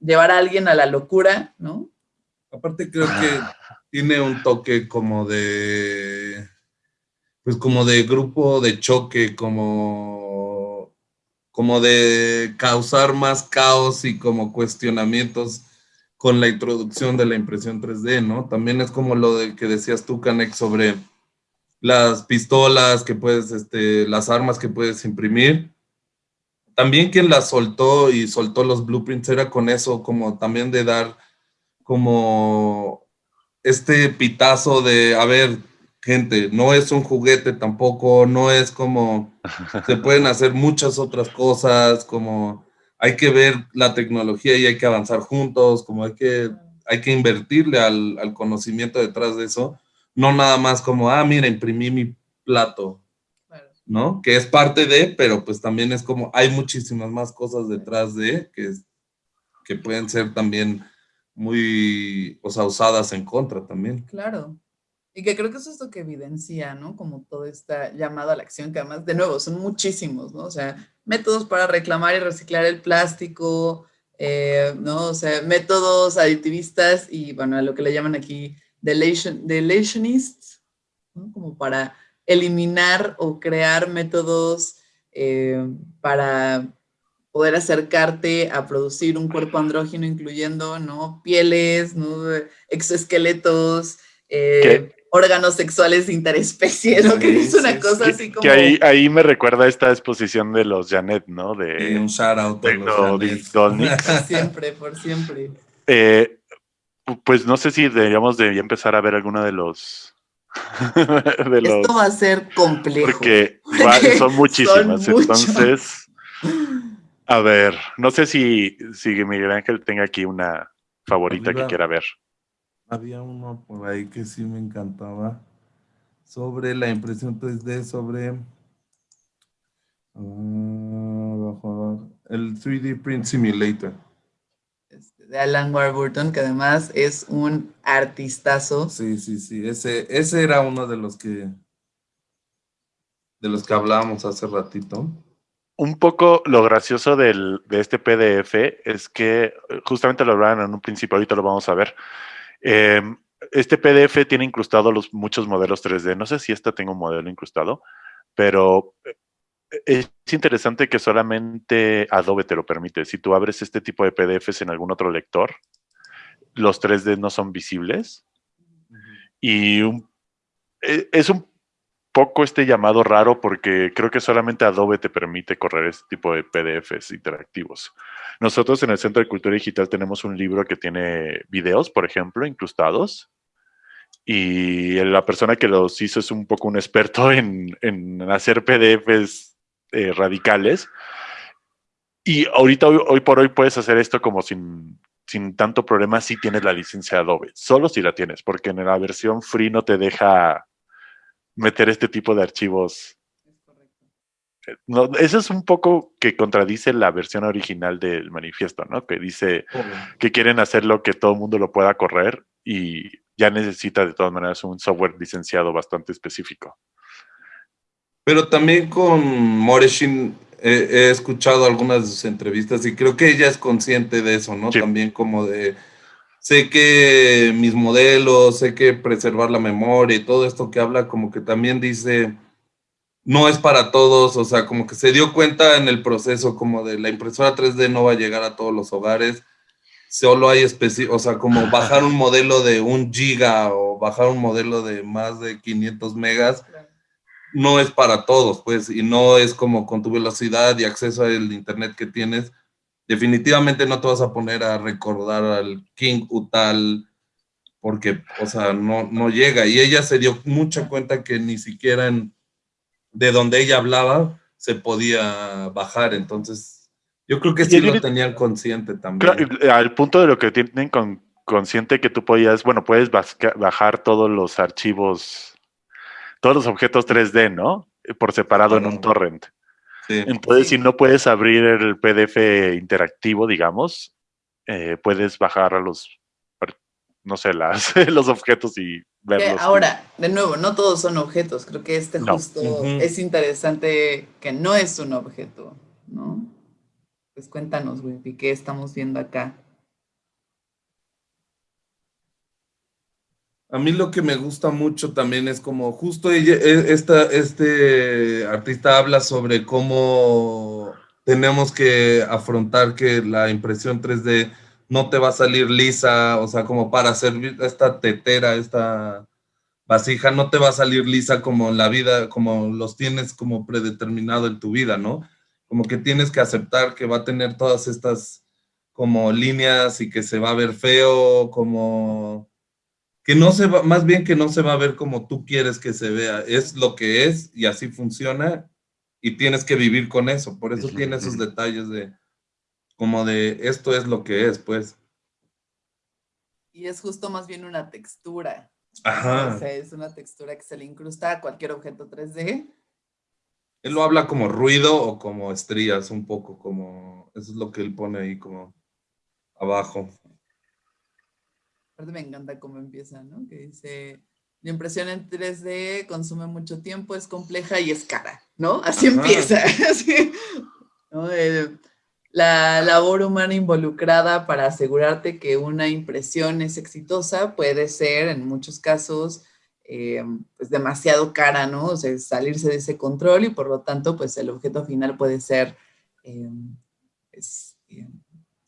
llevar a alguien a la locura, ¿no? Aparte creo que ah. tiene un toque como de, pues como de grupo de choque, como, como de causar más caos y como cuestionamientos con la introducción de la impresión 3D, ¿no? También es como lo de que decías tú, Canek, sobre las pistolas que puedes, este, las armas que puedes imprimir. También quien las soltó y soltó los blueprints era con eso, como también de dar como este pitazo de, a ver, gente, no es un juguete tampoco, no es como, se pueden hacer muchas otras cosas, como hay que ver la tecnología y hay que avanzar juntos, como hay que, hay que invertirle al, al conocimiento detrás de eso, no nada más como, ah, mira, imprimí mi plato, ¿no? Que es parte de, pero pues también es como, hay muchísimas más cosas detrás de que, que pueden ser también muy, o sea, usadas en contra también. Claro. Y que creo que eso es lo que evidencia, ¿no? Como todo está llamado a la acción, que además, de nuevo, son muchísimos, ¿no? O sea, métodos para reclamar y reciclar el plástico, eh, ¿no? O sea, métodos aditivistas y, bueno, a lo que le llaman aquí delation, delationists, ¿no? Como para eliminar o crear métodos eh, para poder acercarte a producir un cuerpo andrógeno, incluyendo ¿no? pieles, ¿no? exoesqueletos, eh, órganos sexuales interespecie, ¿no? que es una cosa así como... Que ahí, ahí me recuerda esta exposición de los Janet, ¿no? De, un shout out Por siempre, por siempre. Eh, Pues no sé si deberíamos de empezar a ver alguno de los... de los Esto va a ser complejo. Porque, son muchísimas. entonces, a ver, no sé si, si Miguel Ángel tenga aquí una favorita que quiera ver. Había uno por ahí que sí me encantaba. Sobre la impresión 3D, sobre... Ah, el 3D Print Simulator. Este, de Alan Warburton, que además es un artistazo. Sí, sí, sí. Ese, ese era uno de los que de los que hablábamos hace ratito. Un poco lo gracioso del, de este PDF es que justamente lo hablaban en un principio, ahorita lo vamos a ver. Em, este PDF tiene incrustado los, muchos modelos 3D. No sé si esta tengo un modelo incrustado, pero es interesante que solamente Adobe te lo permite. Si tú abres este tipo de PDFs en algún otro lector, los 3D no son visibles. Y e, es un poco este llamado raro porque creo que solamente Adobe te permite correr este tipo de PDFs interactivos. Nosotros en el Centro de Cultura Digital tenemos un libro que tiene videos, por ejemplo, incrustados. Y la persona que los hizo es un poco un experto en, en hacer PDFs eh, radicales. Y ahorita, hoy, por hoy, puedes hacer esto como sin, sin tanto problema si tienes la licencia Adobe. Solo si la tienes, porque en la versión free no te deja meter este tipo de archivos. No, eso es un poco que contradice la versión original del manifiesto, ¿no? Que dice que quieren hacerlo que todo el mundo lo pueda correr y ya necesita de todas maneras un software licenciado bastante específico. Pero también con Moreshin he escuchado algunas de sus entrevistas y creo que ella es consciente de eso, ¿no? También como de, sé que mis modelos, sé que preservar la memoria y todo esto que habla, como que también dice, no es para todos, o sea, como que se dio cuenta en el proceso como de la impresora 3D no va a llegar a todos los hogares, solo hay específico, o sea, como bajar un modelo de un giga o bajar un modelo de más de 500 megas, no es para todos, pues, y no es como con tu velocidad y acceso al internet que tienes, definitivamente no te vas a poner a recordar al King Utal, porque, o sea, no, no llega. Y ella se dio mucha cuenta que ni siquiera en, de donde ella hablaba se podía bajar, entonces yo creo que sí lo tenían consciente también. al punto de lo que tienen con, consciente que tú podías, bueno, puedes bajar todos los archivos todos los objetos 3D, ¿no? Por separado en un torrent. Entonces, si no puedes abrir el PDF interactivo, digamos, eh, puedes bajar a los, no sé, las, los objetos y verlos. ahora, de nuevo, no todos son objetos. Creo que este justo es interesante que no es un objeto, ¿no? Pues cuéntanos, güey, ¿qué estamos viendo acá? A mí lo que me gusta mucho también es como justo ella, e, esta, este artista habla sobre cómo tenemos que afrontar que la impresión 3D no te va a salir lisa, o sea, como para hacer esta tetera, esta vasija, no te va a salir lisa como la vida, como los tienes como predeterminado en tu vida, ¿no? Como que tienes que aceptar que va a tener todas estas como líneas y que se va a ver feo, como que no se va, más bien que no se va a ver como tú quieres que se vea, es lo que es y así funciona y tienes que vivir con eso, por eso tiene esos detalles de, como de, esto es lo que es, pues. Y es justo más bien una textura. Ajá. O sea, es una textura que se le incrusta a cualquier objeto 3D. Él lo habla como ruido o como estrías, un poco como, eso es lo que él pone ahí como abajo. Aparte me encanta cómo empieza, ¿no? Que dice, la impresión en 3D consume mucho tiempo, es compleja y es cara, ¿no? Así empieza. la labor humana involucrada para asegurarte que una impresión es exitosa puede ser, en muchos casos, eh, pues demasiado cara, ¿no? O sea, salirse de ese control y por lo tanto, pues el objeto final puede ser eh, pues, eh,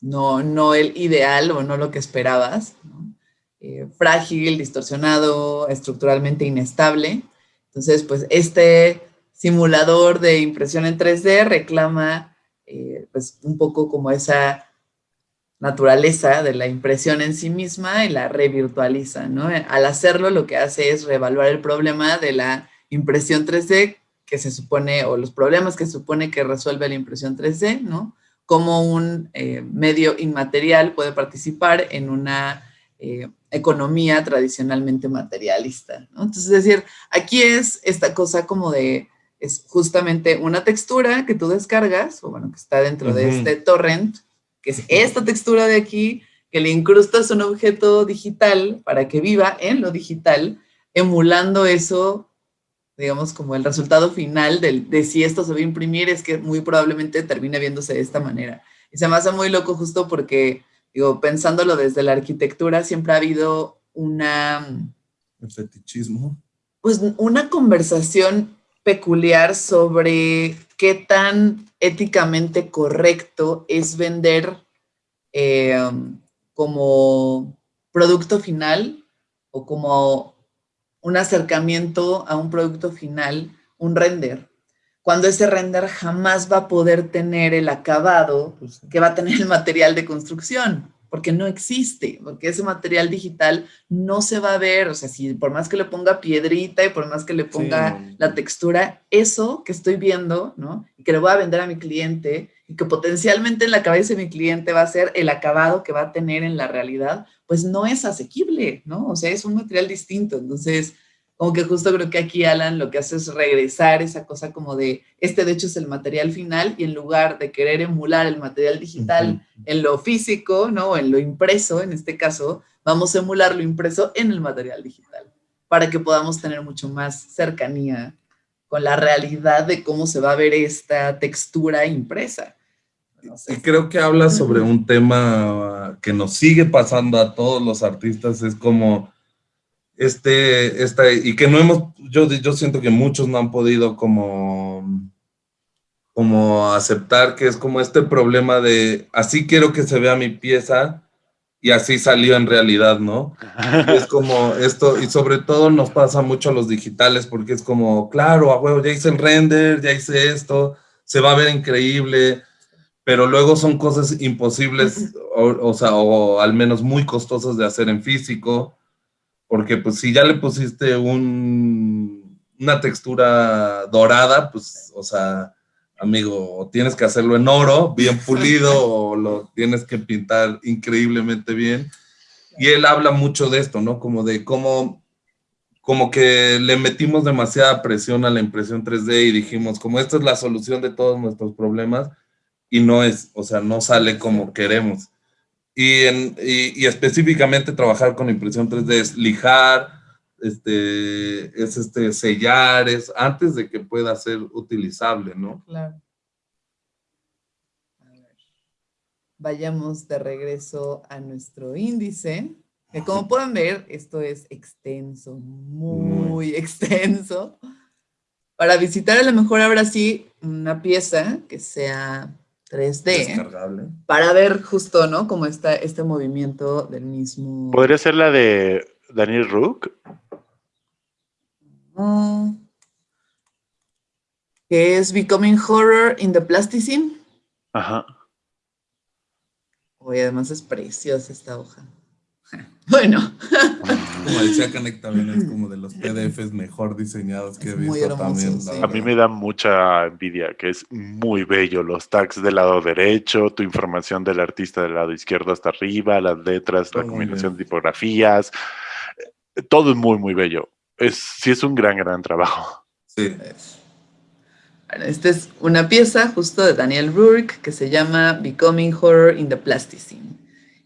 no, no el ideal o no lo que esperabas, ¿no? Eh, frágil, distorsionado, estructuralmente inestable. Entonces, pues este simulador de impresión en 3D reclama eh, pues un poco como esa naturaleza de la impresión en sí misma y la revirtualiza, ¿no? Al hacerlo lo que hace es reevaluar el problema de la impresión 3D que se supone, o los problemas que supone que resuelve la impresión 3D, ¿no? Cómo un eh, medio inmaterial puede participar en una economía tradicionalmente materialista, ¿no? Entonces, es decir, aquí es esta cosa como de, es justamente una textura que tú descargas, o bueno, que está dentro de este torrent, que es esta textura de aquí, que le incrustas un objeto digital para que viva en lo digital, emulando eso, digamos, como el resultado final de, de si esto se va a imprimir, es que muy probablemente termine viéndose de esta manera. Y se me hace muy loco justo porque, digo, pensándolo desde la arquitectura, siempre ha habido una... El fetichismo. Pues una conversación peculiar sobre qué tan éticamente correcto es vender eh, como producto final o como un acercamiento a un producto final, un render, cuando ese render jamás va a poder tener el acabado pues que va a tener el material de construcción porque no existe, porque ese material digital no se va a ver, o sea, si por más que le ponga piedrita y por más que le ponga la textura, eso que estoy viendo, ¿no? Y que le voy a vender a mi cliente y que potencialmente en la cabeza de mi cliente va a ser el acabado que va a tener en la realidad, pues no es asequible, ¿no? O sea, es un material distinto, entonces como que justo creo que aquí Alan lo que hace es regresar esa cosa como de, este de hecho es el material final y en lugar de querer emular el material digital en lo físico, ¿no? En lo impreso, en este caso, vamos a emular lo impreso en el material digital para que podamos tener mucho más cercanía con la realidad de cómo se va a ver esta textura impresa. Y creo que habla sobre un tema que nos sigue pasando a todos los artistas, es como este, esta, y que no hemos, yo, yo siento que muchos no han podido como, como aceptar que es como este problema de, así quiero que se vea mi pieza y así salió en realidad, ¿no? es como esto, y sobre todo nos pasa mucho a los digitales porque es como, claro, a huevo, ya hice el render, ya hice esto, se va a ver increíble, pero luego son cosas imposibles, o, o sea, o al menos muy costosas de hacer en físico, porque pues si ya le pusiste un, una textura dorada, pues, o sea, amigo, tienes que hacerlo en oro, bien pulido, o lo tienes que pintar increíblemente bien. Y él habla mucho de esto, ¿no? Como de cómo, como que le metimos demasiada presión a la impresión 3D y dijimos, como esta es la solución de todos nuestros problemas, y no es, o sea, no sale como queremos. Y, específicamente trabajar con impresión 3D es lijar, este, es este, sellar, es antes de que pueda ser utilizable, ¿no? Claro. Vayamos de regreso a nuestro índice, que como pueden ver, esto es extenso, muy extenso. Para visitar a lo mejor ahora sí una pieza que sea 3D para ver justo, ¿no? Cómo está este movimiento del mismo... ¿Podría ser la de Daniel Rook? Ah, que es Becoming Horror in the Plasticine. Ajá. Oye, además es preciosa esta hoja. Bueno. Como decía Canek también es como de los PDFs mejor diseñados que he visto también. A mí me da mucha envidia, que es muy bello. Los tags del lado derecho, tu información del artista del lado izquierdo hasta arriba, las letras, la combinación de tipografías. Todo es muy, muy bello. Es, sí es un gran, gran trabajo. Sí. Bueno, esta es una pieza justo de Daniel Rourke que se llama Becoming Horror in the Plasticine.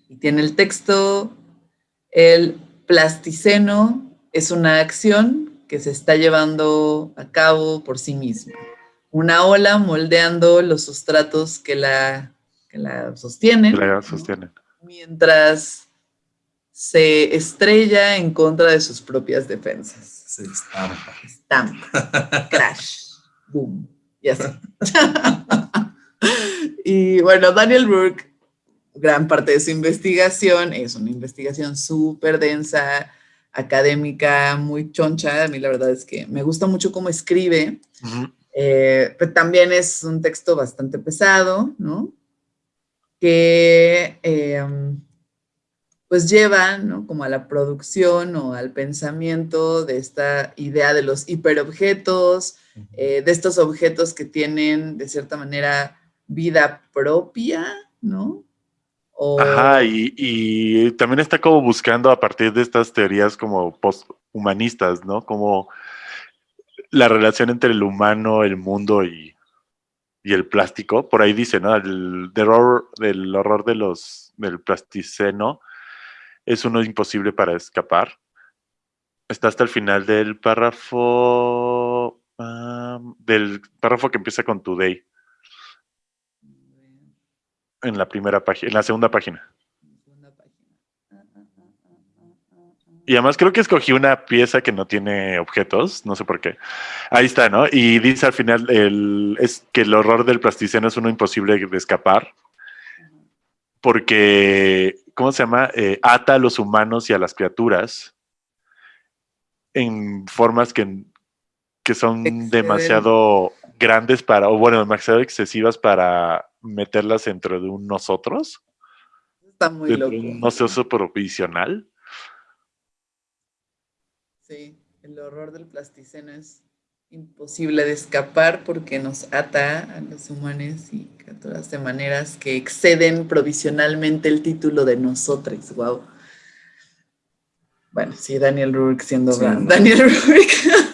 Y tiene el texto el plasticeno es una acción que se está llevando a cabo por sí misma. Una ola moldeando los sustratos que la, la sostienen. Mientras se estrella en contra de sus propias defensas. Se estampa. Estampa. Crash. Boom. Y así. y bueno, Daniel Burke gran parte de su investigación es una investigación súper densa, académica, muy choncha. A mí la verdad es que me gusta mucho cómo escribe, eh, pero también es un texto bastante pesado, ¿no? que em, pues llevan ¿no? como a la producción o al pensamiento de esta idea de los hiperobjetos, eh, de estos objetos que tienen de cierta manera vida propia, ¿no? Ajá, y, también está como buscando a partir de estas teorías como posthumanistas, ¿no? Como la relación entre el humano, el mundo y, el plástico. Por ahí dice, ¿no? El horror, del horror de los, del plasticeno es uno imposible para escapar. Está hasta el final del párrafo, del párrafo que empieza con today en la primera página, en la segunda página. Y además creo que escogí una pieza que no tiene objetos, no sé por qué. Ahí está, ¿no? Y dice al final el, es que el horror del plasticeno es uno imposible de escapar. Porque, ¿cómo se llama? Eh, ata a los humanos y a las criaturas en formas que, que son demasiado grandes para, o bueno, demasiado excesivas para meterlas dentro de un nosotros. Está muy loco. un nosotros provisional. Sí, el horror del plasticeno es imposible de escapar porque nos ata a los humanos y a todas de maneras que exceden provisionalmente el título de nosotros. Wow. Bueno, sí, Daniel Rourke siendo Daniel Rourke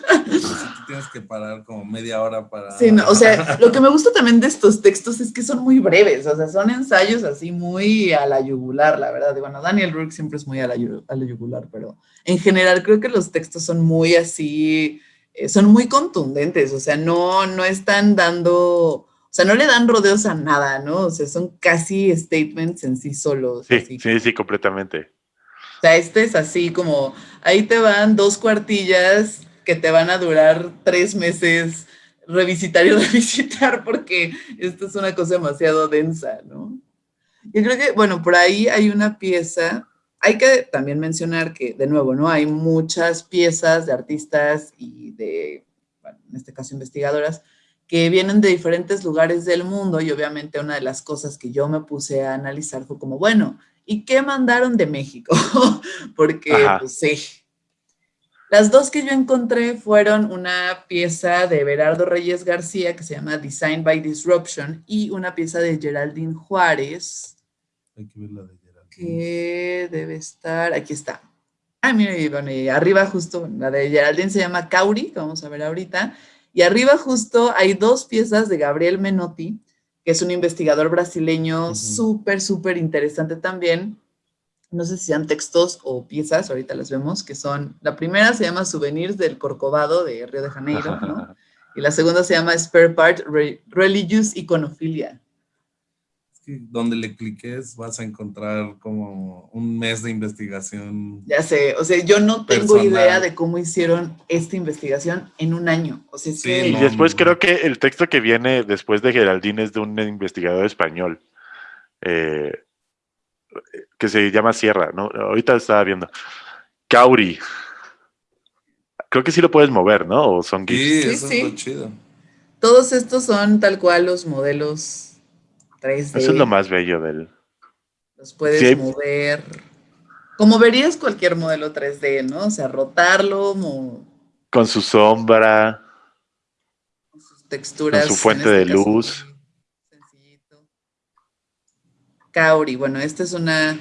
tienes que parar como media hora para... Sí, no, o sea, lo que me gusta también de estos textos es que son muy breves, o sea, son ensayos así muy a la yugular, la verdad. Y bueno, Daniel Rook siempre es muy a la, yugular, pero en general creo que los textos son muy así, eh, son muy contundentes, o sea, no, no están dando... O sea, no le dan rodeos a nada, ¿no? O sea, son casi statements en sí solos. Sí, sí, sí, completamente. O sea, este es así como, ahí te van dos cuartillas que te van a durar tres meses revisitar y revisitar porque esto es una cosa demasiado densa, ¿no? Yo creo que, bueno, por ahí hay una pieza, hay que también mencionar que, de nuevo, ¿no? Hay muchas piezas de artistas y de, bueno, en este caso investigadoras, que vienen de diferentes lugares del mundo y obviamente una de las cosas que yo me puse a analizar fue como, bueno, ¿y qué mandaron de México? Porque, pues sí, las dos que yo encontré fueron una pieza de Berardo Reyes García que se llama Design by Disruption y una pieza de Geraldine Juárez. Hay que ver la de Geraldine. Que debe estar, aquí está. Ah, mira, bueno, y arriba justo, la de Geraldine se llama Cauri, que vamos a ver ahorita. Y arriba justo hay dos piezas de Gabriel Menotti, que es un investigador brasileño súper, súper interesante también, no sé si sean textos o piezas, ahorita las vemos, que son, la primera se llama Souvenirs del Corcovado de Río de Janeiro, ¿no? Y la segunda se llama Spare Part Religious Iconophilia. donde le cliques vas a encontrar como un mes de investigación. Ya sé, o sea, yo no tengo idea de cómo hicieron esta investigación en un año. O sea, sí, y después creo que el texto que viene después de Geraldine es de un investigador español. Eh, que se llama Sierra, ¿no? Ahorita estaba viendo. Kauri. Creo que sí lo puedes mover, ¿no? O son Sí, eso es lo chido. Todos estos son tal cual los modelos 3D. Eso es lo más bello del... Los puedes mover. Como verías cualquier modelo 3D, ¿no? O sea, rotarlo. Con su sombra. Con sus texturas. Con su fuente de este luz. Cauri. Bueno, esta es una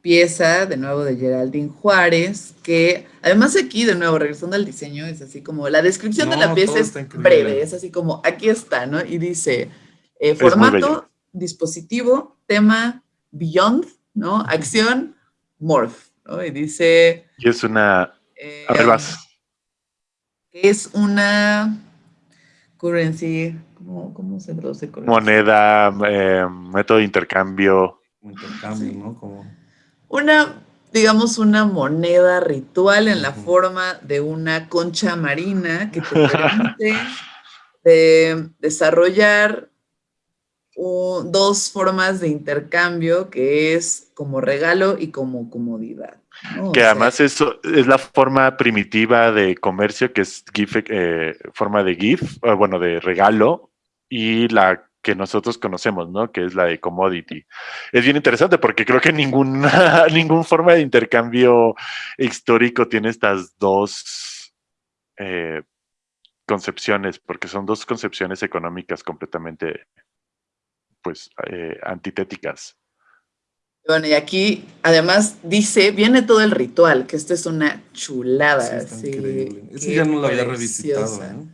pieza, de nuevo, de Geraldine Juárez, que además aquí, de nuevo, regresando al diseño, es así como, la descripción de la pieza es breve, es así como, aquí está, ¿no? Y dice, eh, formato, dispositivo, tema, beyond, ¿no? Acción, morph, ¿no? Y dice... Y es una... Eh, a ver, vas. Es una currency, ¿cómo, se traduce? Moneda, eh, método de intercambio. Intercambio, ¿no? Como... Una, digamos, una moneda ritual en la forma de una concha marina que te permite desarrollar dos formas de intercambio que es como regalo y como comodidad. Que además eso es la forma primitiva de comercio, que es GIF, eh, forma de GIF, bueno, de regalo, y la que nosotros conocemos, ¿no? Que es la de commodity. Es bien interesante porque creo que ninguna, ninguna forma de intercambio histórico tiene estas dos eh, concepciones, porque son dos concepciones económicas completamente, pues, eh, antitéticas. Bueno, y aquí además dice, viene todo el ritual, que esto es una chulada. Sí, increíble. Ese ya no lo había revisitado. ¿eh?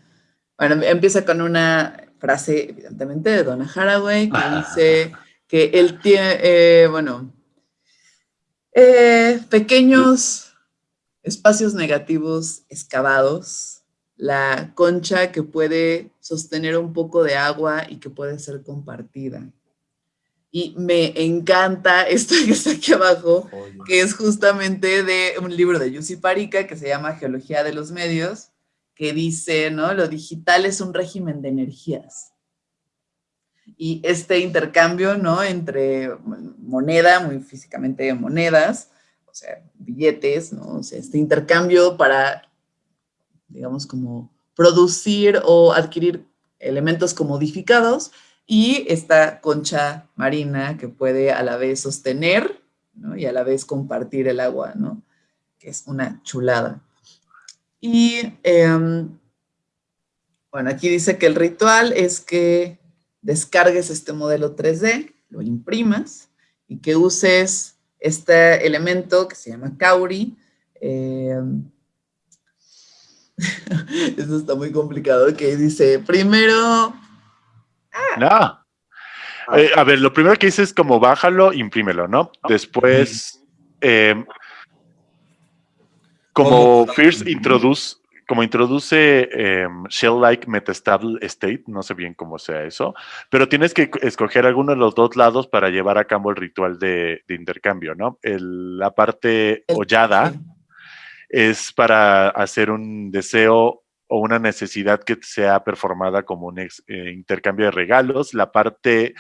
Bueno, empieza con una frase, evidentemente, de Donna Haraway, que dice que él tiene, eh, bueno, eh, pequeños espacios negativos excavados, la concha que puede sostener un poco de agua y que puede ser compartida. Y me encanta esto que está aquí abajo, que es justamente de un libro de Yussi Parika que se llama Geología de los Medios, que dice, ¿no? Lo digital es un régimen de energías. Y este intercambio, ¿no? Entre moneda, muy físicamente monedas, o sea, billetes, ¿no? Este intercambio para, digamos, como producir o adquirir elementos comodificados y esta concha marina que puede a la vez sostener ¿no? y a la vez compartir el agua, ¿no? Que es una chulada. Y em, bueno, aquí dice que el ritual es que descargues este modelo 3D, lo imprimas y que uses este elemento que se llama Kauri. Em, esto está muy complicado, que dice, primero... Ah. No. Eh, a ver, lo primero que dice es como bájalo, imprímelo, ¿no? Después, em, como First introduce, como introduce em, shell-like metastable state, no sé bien cómo sea eso, pero tienes que escoger alguno de los dos lados para llevar a cabo el ritual de, intercambio, ¿no? la parte hollada es para hacer un deseo o una necesidad que sea performada como un eh, intercambio de regalos. La parte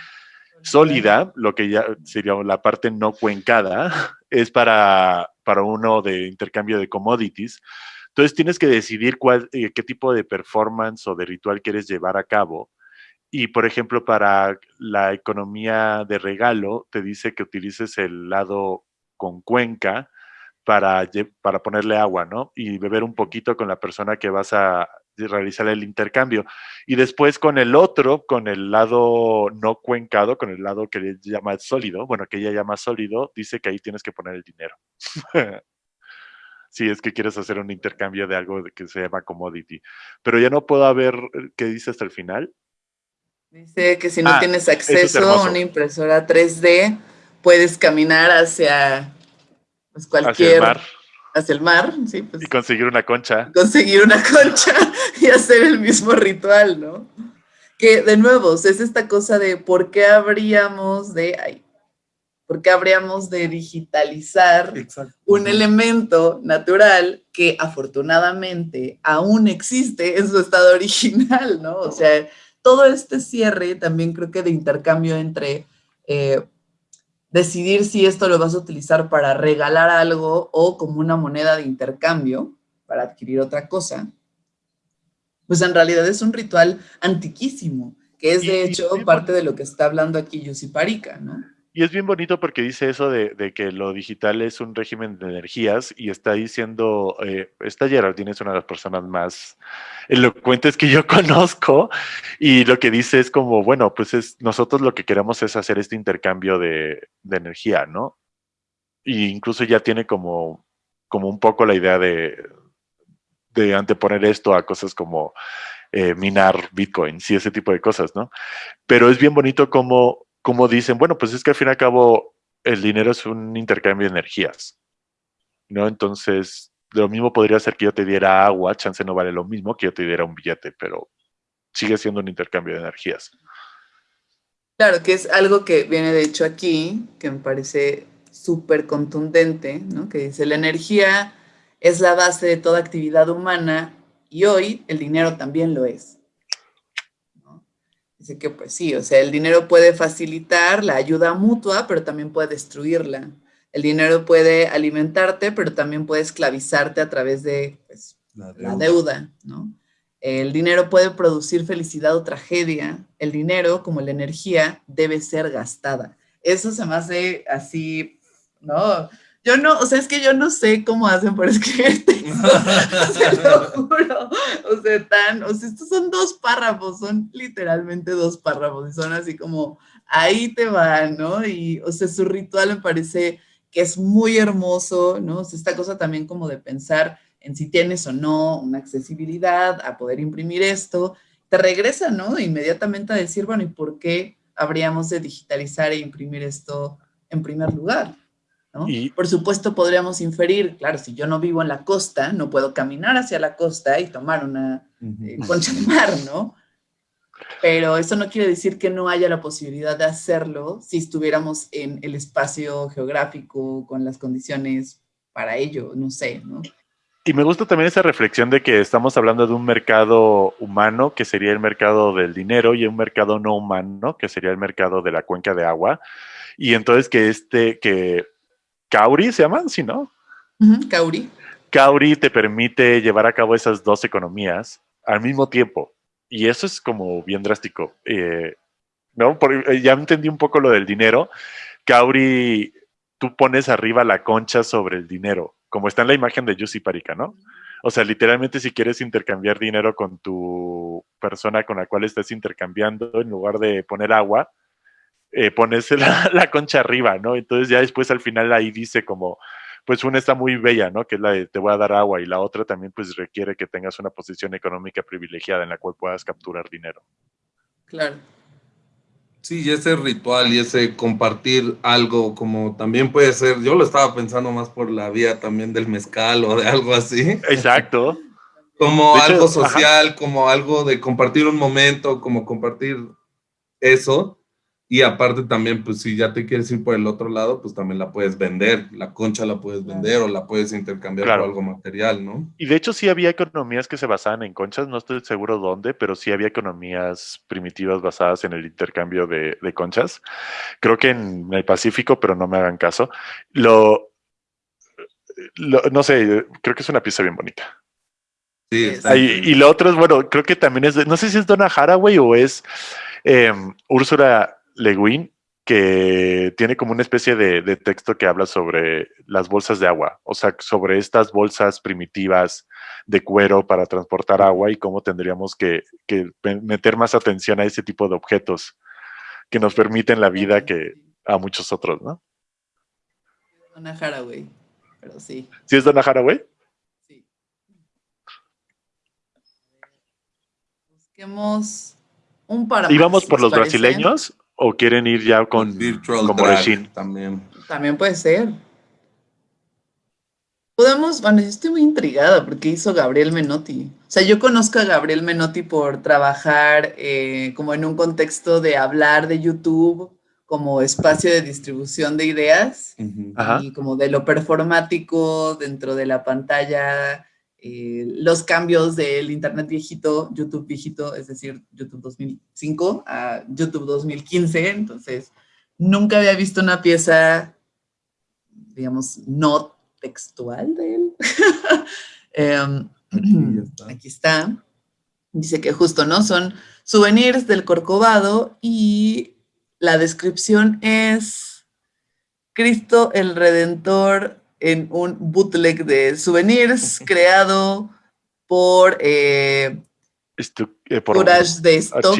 sólida, lo que ya sería la parte no cuencada, es para para uno de intercambio de commodities. Entonces tienes que decidir cuál, eh, qué tipo de performance o de ritual quieres llevar a cabo. Y por ejemplo, para la economía de regalo, te dice que utilices el lado con cuenca para, para ponerle agua, ¿no? Y beber un poquito con la persona que vas a realizar el intercambio. Y después con el otro, con el lado no cuencado, con el lado que llama sólido, bueno, que ella llama sólido, dice que ahí tienes que poner el dinero. si es que quieres hacer un intercambio de algo que se llama commodity. Pero ya no puedo ver eh, qué dice hasta el final. Dice que si no ah, tienes acceso a una impresora 3D, puedes caminar hacia pues, cualquier hacia el mar, sí. Pues, y conseguir una concha. Conseguir una concha y hacer el mismo ritual, ¿no? Que de nuevo, es esta cosa de por qué habríamos de, ay, por qué habríamos de digitalizar un elemento natural que afortunadamente aún existe en su estado original, ¿no? O sea, todo este cierre también creo que de intercambio entre eh, decidir si esto lo vas a utilizar para regalar algo o como una moneda de intercambio para adquirir otra cosa, pues en realidad es un ritual antiquísimo, que es de hecho parte de lo que está hablando aquí Yussi Parika, ¿no? Y es bien bonito porque dice eso de, que lo digital es un régimen de energías y está diciendo, eh, esta Geraldine es una de las personas más elocuentes que yo conozco y lo que dice es como, bueno, pues es, nosotros lo que queremos es hacer este intercambio de, energía, ¿no? Y incluso ya tiene como, como un poco la idea de, de anteponer esto a cosas como eh, minar bitcoins y ese tipo de cosas, ¿no? Pero es bien bonito como como dicen, bueno, pues es que al fin y al cabo el dinero es un intercambio de energías, ¿no? Entonces, lo mismo podría ser que yo te diera agua, chance no vale lo mismo que yo te diera un billete, pero sigue siendo un intercambio de energías. Claro, que es algo que viene de hecho aquí, que me parece súper contundente, ¿no? Que dice, la energía es la base de toda actividad humana y hoy el dinero también lo es. Dice que pues sí, o sea, el dinero puede facilitar la ayuda mutua, pero también puede destruirla. El dinero puede alimentarte, pero también puede esclavizarte a través de pues, la, deuda. ¿no? El dinero puede producir felicidad o tragedia. El dinero, como la energía, debe ser gastada. Eso se me hace así, ¿no? Yo no, o sea, es que yo no sé cómo hacen por escribir texto, se lo juro. O sea, tan, o sea, estos son dos párrafos, son literalmente dos párrafos y son así como, ahí te va, ¿no? Y, o sea, su ritual me parece que es muy hermoso, ¿no? O sea, esta cosa también como de pensar en si tienes o no una accesibilidad a poder imprimir esto, te regresa, ¿no? Inmediatamente a decir, bueno, ¿y por qué habríamos de digitalizar e imprimir esto en primer lugar? Y, Por supuesto, podríamos inferir, claro, si yo no vivo en la costa, no puedo caminar hacia la costa y tomar una eh, concha de mar, ¿no? Pero eso no quiere decir que no haya la posibilidad de hacerlo si estuviéramos en el espacio geográfico con las condiciones para ello, no sé, ¿no? Y me gusta también esa reflexión de que estamos hablando de un mercado humano, que sería el mercado del dinero, y un mercado no humano, que sería el mercado de la cuenca de agua. Y entonces que este, que Kauri se llaman, ¿sí, no? Kauri. Kauri te permite llevar a cabo esas dos economías al mismo tiempo. Y eso es como bien drástico. Eh, ¿no? Eh, ya entendí un poco lo del dinero. Kauri, tú pones arriba la concha sobre el dinero, como está en la imagen de Yusi Parika, ¿no? O sea, literalmente si quieres intercambiar dinero con tu persona con la cual estás intercambiando, en lugar de poner agua, eh, pones la, concha arriba, ¿no? Entonces ya después al final ahí dice como, pues una está muy bella, ¿no? Que es la de te voy a dar agua y la otra también pues requiere que tengas una posición económica privilegiada en la cual puedas capturar dinero. Claro. Sí, y ese ritual y ese compartir algo como también puede ser, yo lo estaba pensando más por la vía también del mezcal o de algo así. Exacto. como algo social, como algo de compartir un momento, como compartir eso. Y aparte también, pues si ya te quieres ir por el otro lado, pues también la puedes vender, la concha la puedes vender o la puedes intercambiar por algo material, ¿no? Y de hecho sí había economías que se basaban en conchas, no estoy seguro dónde, pero sí había economías primitivas basadas en el intercambio de, conchas. Creo que en el Pacífico, pero no me hagan caso. Lo, no sé, creo que es una pieza bien bonita. Sí, y, lo otro es, bueno, creo que también es, no sé si es Donna Haraway o es eh, Úrsula le Guin, que tiene como una especie de, texto que habla sobre las bolsas de agua, o sea, sobre estas bolsas primitivas de cuero para transportar agua y cómo tendríamos que, meter más atención a ese tipo de objetos que nos permiten la vida que a muchos otros, ¿no? Donna Haraway, pero sí. ¿Sí es Donna Haraway? Sí. Busquemos un par ¿Íbamos por los brasileños? ¿O quieren ir ya con como también? También puede ser. Podemos, bueno, yo estoy muy intrigada porque hizo Gabriel Menotti. O sea, yo conozco a Gabriel Menotti por trabajar eh, como en un contexto de hablar de YouTube como espacio de distribución de ideas y como de lo performático dentro de la pantalla eh, los cambios del Internet viejito, YouTube viejito, es decir, YouTube 2005 a YouTube 2015. Entonces, nunca había visto una pieza, digamos, no textual de él. Em, aquí, está. Dice que justo, ¿no? Son souvenirs del Corcovado y la descripción es Cristo el Redentor en un bootleg de souvenirs creado por, eh, eh de stock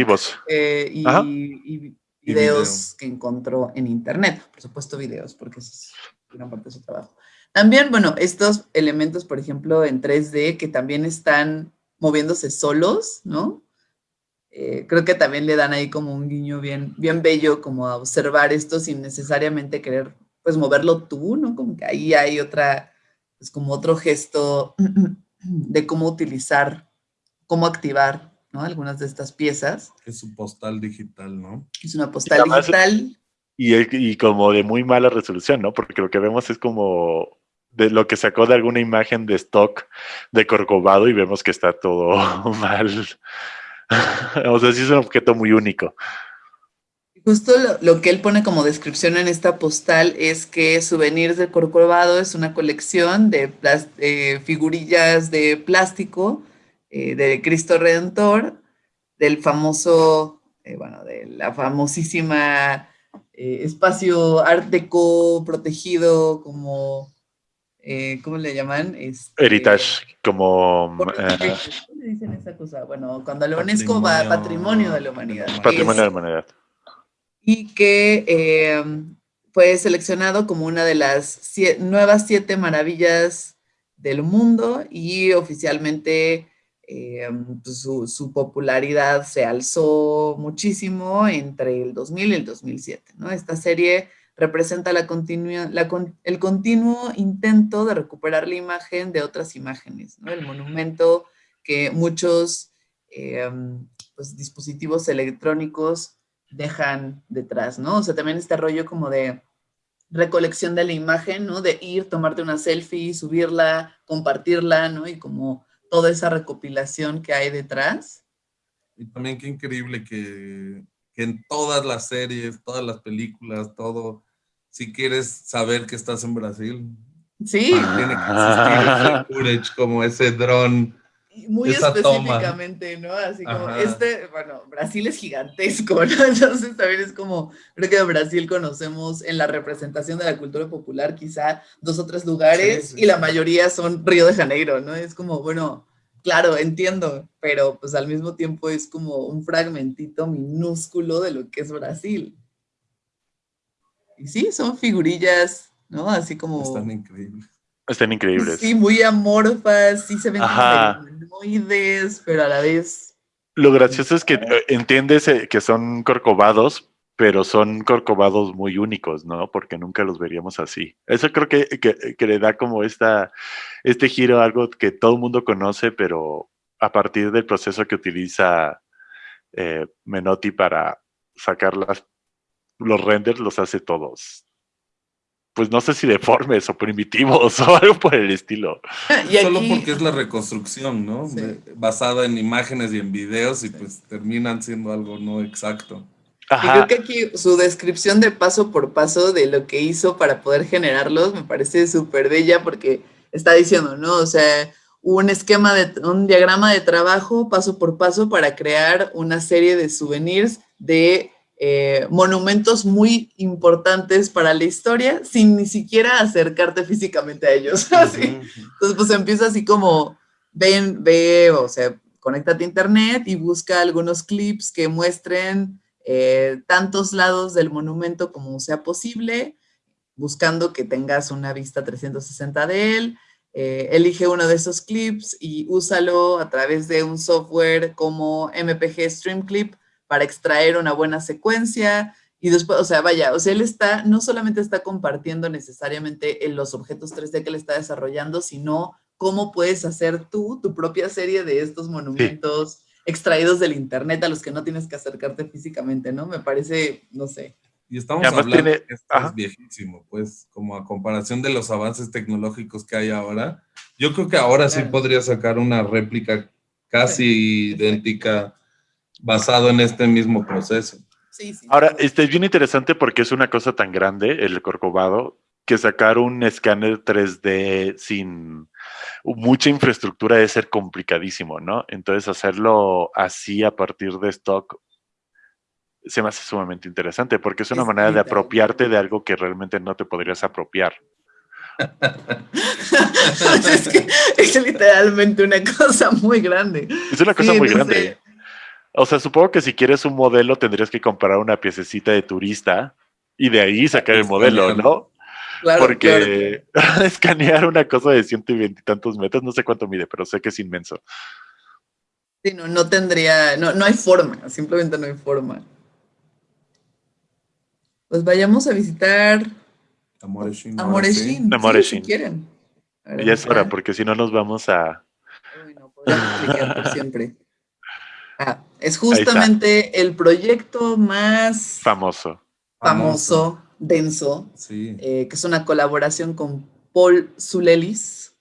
eh, y, videos que encontró en internet. Por supuesto videos, porque es gran parte de su trabajo. También, bueno, estos elementos, por ejemplo, en 3D, que también están moviéndose solos, ¿no? Eh, creo que también le dan ahí como un guiño bien, bien bello, como a observar esto sin necesariamente querer pues moverlo tú, ¿no? Como que ahí hay otra, pues como otro gesto de cómo utilizar, cómo activar, ¿no? Algunas de estas piezas. Es un postal digital, ¿no? Es una postal digital. Y, y como de muy mala resolución, ¿no? Porque lo que vemos es como de lo que sacó de alguna imagen de stock de Corcovado y vemos que está todo mal. o sea, sí es un objeto muy único. Justo lo, que él pone como descripción en esta postal es que Souvenirs del Corcovado es una colección de figurillas de plástico eh, de Cristo Redentor, del famoso, eh, bueno, de la famosísima eh, espacio art deco protegido como, ¿cómo le llaman? Este, Heritage, como... ¿Cómo le dicen esa cosa? Bueno, cuando la UNESCO va patrimonio de la humanidad. Patrimonio de la humanidad. Y que fue seleccionado como una de las nuevas siete maravillas del mundo y oficialmente eh, pues, su, popularidad se alzó muchísimo entre el 2000 y el 2007. ¿no? Esta serie representa la el continuo intento de recuperar la imagen de otras imágenes, el monumento que muchos eh, pues, dispositivos electrónicos dejan detrás, ¿no? O sea, también este rollo como de recolección de la imagen, ¿no? De ir, tomarte una selfie, subirla, compartirla, ¿no? Y como toda esa recopilación que hay detrás. Y también qué increíble que, en todas las series, todas las películas, todo, si quieres saber que estás en Brasil, sí. tiene que existir ese como ese dron muy específicamente, ¿no? Así como, este, bueno, Brasil es gigantesco, ¿no? Entonces también es como, creo que en Brasil conocemos en la representación de la cultura popular quizá dos o tres lugares y la mayoría son Río de Janeiro, ¿no? Es como, bueno, claro, entiendo, pero pues al mismo tiempo es como un fragmentito minúsculo de lo que es Brasil. Y sí, son figurillas, ¿no? Así como... Están increíbles. Están increíbles. Sí, muy amorfas, sí se ven humanoides, pero a la vez... Lo gracioso es que eh, entiendes eh, que son corcovados, pero son corcovados muy únicos, ¿no? Porque nunca los veríamos así. Eso creo que, que, le da como esta, este giro a algo que todo el mundo conoce, pero a partir del proceso que utiliza eh, Menotti para sacar las, los renders, los hace todos pues no sé si deformes o primitivos o algo por el estilo. Solo porque es la reconstrucción, ¿no? Basada en imágenes y en videos y pues terminan siendo algo no exacto. Y creo que aquí su descripción de paso por paso de lo que hizo para poder generarlos me parece súper bella porque está diciendo, ¿no? O sea, un esquema de, un diagrama de trabajo paso por paso para crear una serie de souvenirs de eh, monumentos muy importantes para la historia sin ni siquiera acercarte físicamente a ellos. Entonces, pues empieza así como, ven, ve, o sea, conéctate a internet y busca algunos clips que muestren eh, tantos lados del monumento como sea posible, buscando que tengas una vista 360 de él. Eh, elige uno de esos clips y úsalo a través de un software como MPG Stream Clip para extraer una buena secuencia y después, o sea, vaya, o sea, él está, no solamente está compartiendo necesariamente en los objetos 3D que él está desarrollando, sino cómo puedes hacer tú tu propia serie de estos monumentos extraídos del internet a los que no tienes que acercarte físicamente, ¿no? Me parece, no sé. Y estamos hablando de que esto es viejísimo, pues, como a comparación de los avances tecnológicos que hay ahora. Yo creo que ahora sí podría sacar una réplica casi idéntica basado en este mismo proceso. Ahora, este es bien interesante porque es una cosa tan grande, el corcovado, que sacar un escáner 3D sin mucha infraestructura debe ser complicadísimo, ¿no? Entonces hacerlo así a partir de stock se me hace sumamente interesante porque es una manera de apropiarte de algo que realmente no te podrías apropiar. es, que es literalmente una cosa muy grande. Es una cosa muy grande. O sea, supongo que si quieres un modelo tendrías que comprar una piececita de turista y de ahí sacar el modelo, ¿no? Claro, Porque escanear una cosa de ciento y veintitantos metros, no sé cuánto mide, pero sé que es inmenso. Sí, no, no tendría, no, no hay forma, simplemente no hay forma. Pues vayamos a visitar Amoreshin. Amoreshin, Amoreshin. si quieren. ya es hora, porque si no nos vamos a... Uy, no, por siempre. Ah, es justamente el proyecto más famoso, famoso, denso, eh, que es una colaboración con Paul Zulelis.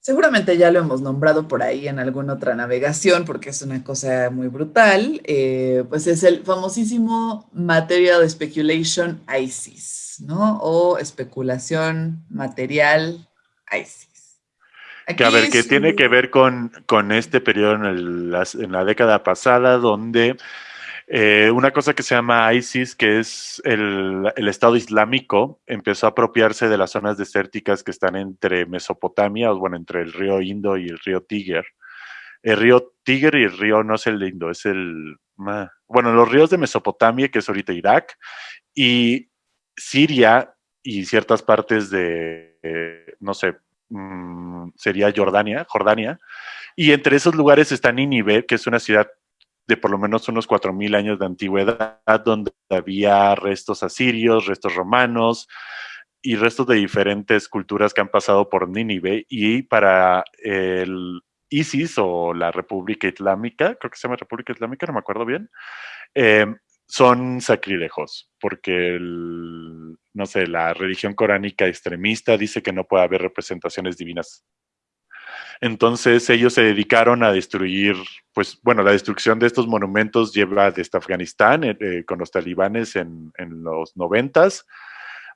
Seguramente ya lo hemos nombrado por ahí en alguna otra navegación porque es una cosa muy brutal. Eh, pues es el famosísimo Material Speculation ISIS, ¿no? O especulación material ISIS. Que a ver, que tiene que ver con, con este periodo en, el, en la década pasada, donde eh, una cosa que se llama ISIS, que es el, el, Estado Islámico, empezó a apropiarse de las zonas desérticas que están entre Mesopotamia, o bueno, entre el río Indo y el río Tíger. El río Tíger y el río no es el Indo, es el... Bueno, los ríos de Mesopotamia, que es ahorita Irak, y Siria y ciertas partes de, eh, no sé, mmm, sería Jordania, Jordania, y entre esos lugares está Nínive, que es una ciudad de por lo menos unos 4.000 años de antigüedad, donde había restos asirios, restos romanos y restos de diferentes culturas que han pasado por Nínive. Y para el ISIS o la República Islámica, creo que se llama República Islámica, no me acuerdo bien, eh, son sacrílegos, porque, el, no sé, la religión coránica extremista dice que no puede haber representaciones divinas entonces ellos se dedicaron a destruir, pues bueno, la destrucción de estos monumentos lleva desde Afganistán eh, eh, con los talibanes en, en, los noventas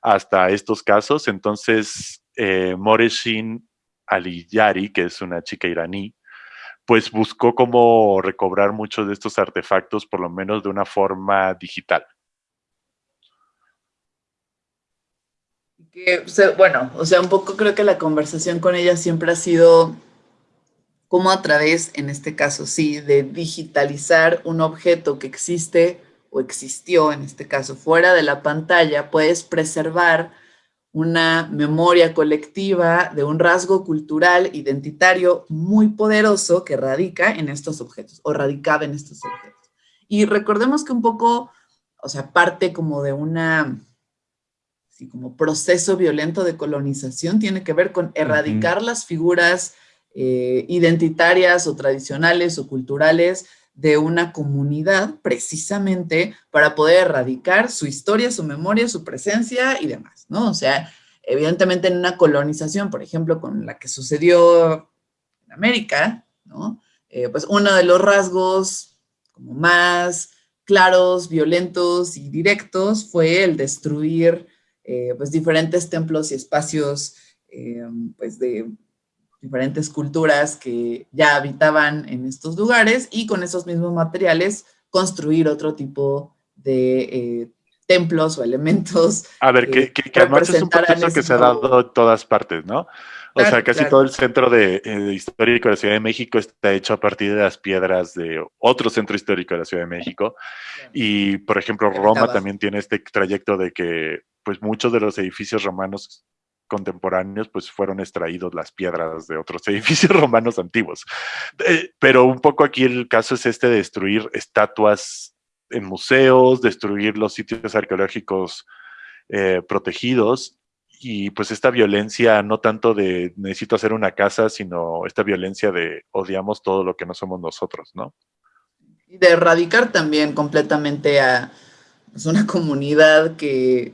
hasta estos casos. Entonces eh, Moreshin Aliyari, que es una chica iraní, pues buscó cómo recobrar muchos de estos artefactos, por lo menos de una forma digital. Bueno, o sea, un poco creo que la conversación con ella siempre ha sido cómo a través, en este caso sí, de digitalizar un objeto que existe o existió, en este caso, fuera de la pantalla, puedes preservar una memoria colectiva de un rasgo cultural identitario muy poderoso que radica en estos objetos, o radicaba en estos objetos. Y recordemos que un poco, o sea, parte como de una, así como proceso violento de colonización, tiene que ver con erradicar uh -huh. las figuras eh, identitarias o tradicionales o culturales de una comunidad precisamente para poder erradicar su historia, su memoria, su presencia y demás, ¿no? O sea, evidentemente en una colonización, por ejemplo, con la que sucedió en América, ¿no? Eh, pues uno de los rasgos como más claros, violentos y directos fue el destruir eh, pues diferentes templos y espacios eh, pues de diferentes culturas que ya habitaban en estos lugares y con esos mismos materiales construir otro tipo de eh, templos o elementos. A ver, que, que, que además es un proceso que se ha dado en todas partes, ¿no? O claro, sea, casi claro. todo el centro de, eh, de, histórico de la Ciudad de México está hecho a partir de las piedras de otro centro histórico de la Ciudad de México. Claro. Y, por ejemplo, Roma también tiene este trayecto de que, pues, muchos de los edificios romanos contemporáneos, pues fueron extraídos las piedras de otros edificios romanos antiguos. Eh, pero un poco aquí el caso es este de destruir estatuas en museos, destruir los sitios arqueológicos eh, protegidos y pues esta violencia no tanto de necesito hacer una casa, sino esta violencia de odiamos todo lo que no somos nosotros, ¿no? Y de erradicar también completamente a pues, una comunidad que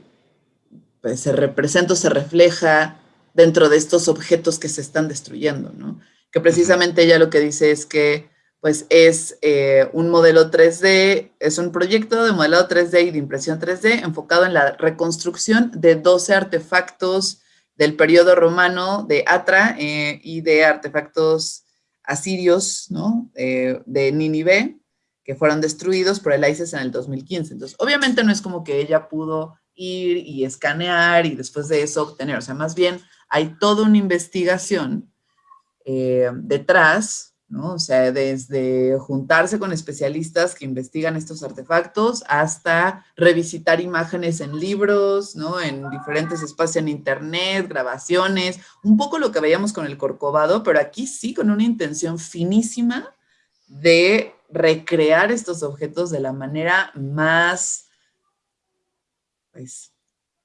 pues, se representa o se refleja dentro de estos objetos que se están destruyendo, ¿no? Que precisamente ella lo que dice es que pues es eh, un modelo 3D, es un proyecto de modelado 3D y de impresión 3D enfocado en la reconstrucción de 12 artefactos del periodo romano de Atra eh, y de artefactos asirios, ¿no? Eh, de Nínive, que fueron destruidos por el ISIS en el 2015. Entonces, obviamente no es como que ella pudo ir y escanear y después de eso obtener. O sea, más bien hay toda una investigación eh, detrás, ¿no? O sea, desde juntarse con especialistas que investigan estos artefactos hasta revisitar imágenes en libros, ¿no? En diferentes espacios en internet, grabaciones, un poco lo que veíamos con el Corcovado, pero aquí sí con una intención finísima de recrear estos objetos de la manera más pues,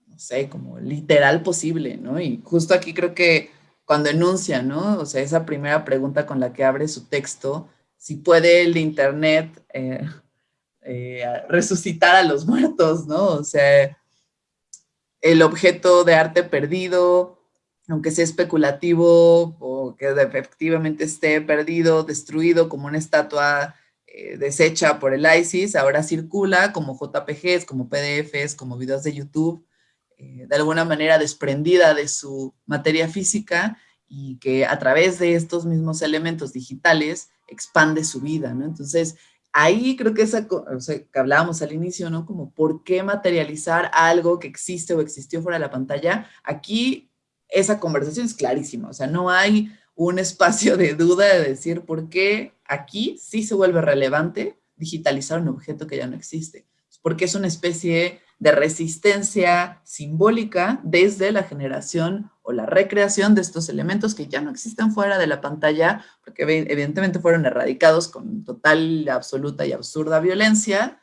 no sé, como literal posible, ¿no? Y justo aquí creo que cuando enuncia, ¿no? O sea, esa primera pregunta con la que abre su texto, si puede el Internet eh, eh, resucitar a los muertos, ¿no? O sea, el objeto de arte perdido, aunque sea especulativo o que efectivamente esté perdido, destruido como una estatua eh, deshecha por el ISIS, ahora circula como JPGs, como PDFs, como videos de YouTube, eh, de alguna manera desprendida de su materia física y que a través de estos mismos elementos digitales expande su vida, ¿no? Entonces, ahí creo que esa, o sea, que hablábamos al inicio, ¿no? Como por qué materializar algo que existe o existió fuera de la pantalla. Aquí esa conversación es clarísima, o sea, no hay un espacio de duda de decir por qué aquí sí se vuelve relevante digitalizar un objeto que ya no existe. Porque es una especie de resistencia simbólica desde la generación o la recreación de estos elementos que ya no existen fuera de la pantalla, porque evidentemente fueron erradicados con total, absoluta y absurda violencia,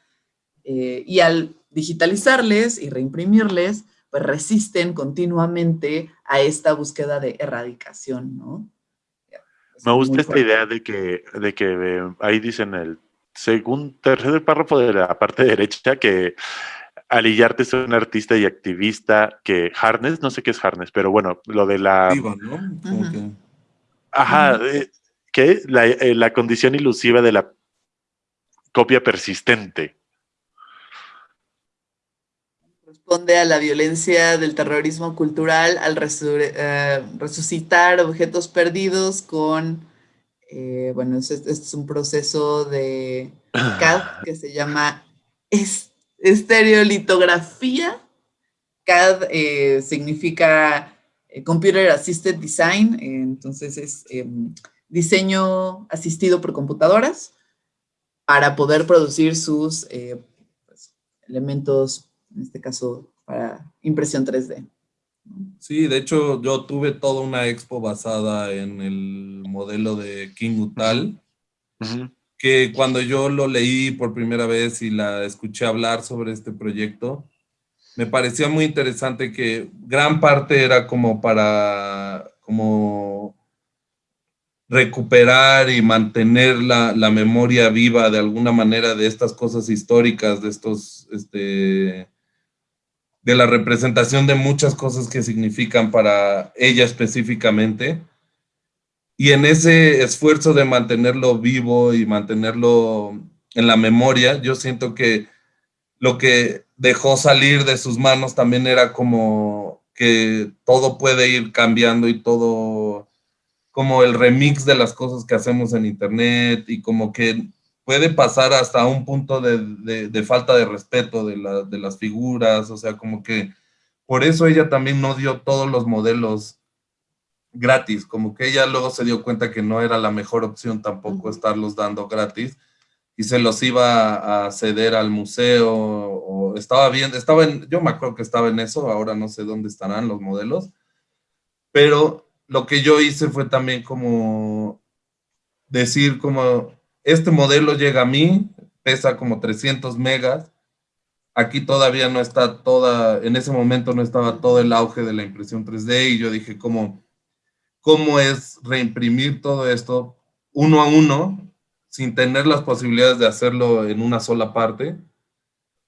eh, y al digitalizarles y reimprimirles, pues resisten continuamente a esta búsqueda de erradicación, ¿no? Me gusta esta idea de que, de que eh, ahí dicen el segundo, tercer párrafo de la parte derecha que Alillarte es un artista y activista que Harness, no sé qué es Harness, pero bueno, lo de la... ¿no? Ajá, eh, ¿qué? La, eh, la condición ilusiva de la copia persistente. Responde a la violencia del terrorismo cultural al eh, resucitar objetos perdidos con, bueno, este, es un proceso de CAD que se llama estereolitografía. CAD eh, significa eh, Computer Assisted Design, entonces es em, diseño asistido por computadoras para poder producir sus eh, pues, elementos, en este caso, para impresión 3D. Sí, de hecho yo tuve toda una expo basada en el modelo de King Utal que cuando yo lo leí por primera vez y la escuché hablar sobre este proyecto, me parecía muy interesante que gran parte era como para como recuperar y mantener la, la memoria viva de alguna manera de estas cosas históricas, de estos, este, de la representación de muchas cosas que significan para ella específicamente. Y en ese esfuerzo de mantenerlo vivo y mantenerlo en la memoria, yo siento que lo que dejó salir de sus manos también era como que todo puede ir cambiando y todo, como el remix de las cosas que hacemos en internet y como que puede pasar hasta un punto de, falta de respeto de, de las figuras, o sea, como que por eso ella también no dio todos los modelos gratis, como que ella luego se dio cuenta que no era la mejor opción tampoco estarlos dando gratis y se los iba a ceder al museo o estaba bien, estaba en, yo me acuerdo que estaba en eso, ahora no sé dónde estarán los modelos, pero lo que yo hice fue también como decir como, este modelo llega a mí, pesa como 300 megas, aquí todavía no está toda, en ese momento no estaba todo el auge de la impresión 3D y yo dije como, cómo es reimprimir todo esto uno a uno, sin tener las posibilidades de hacerlo en una sola parte,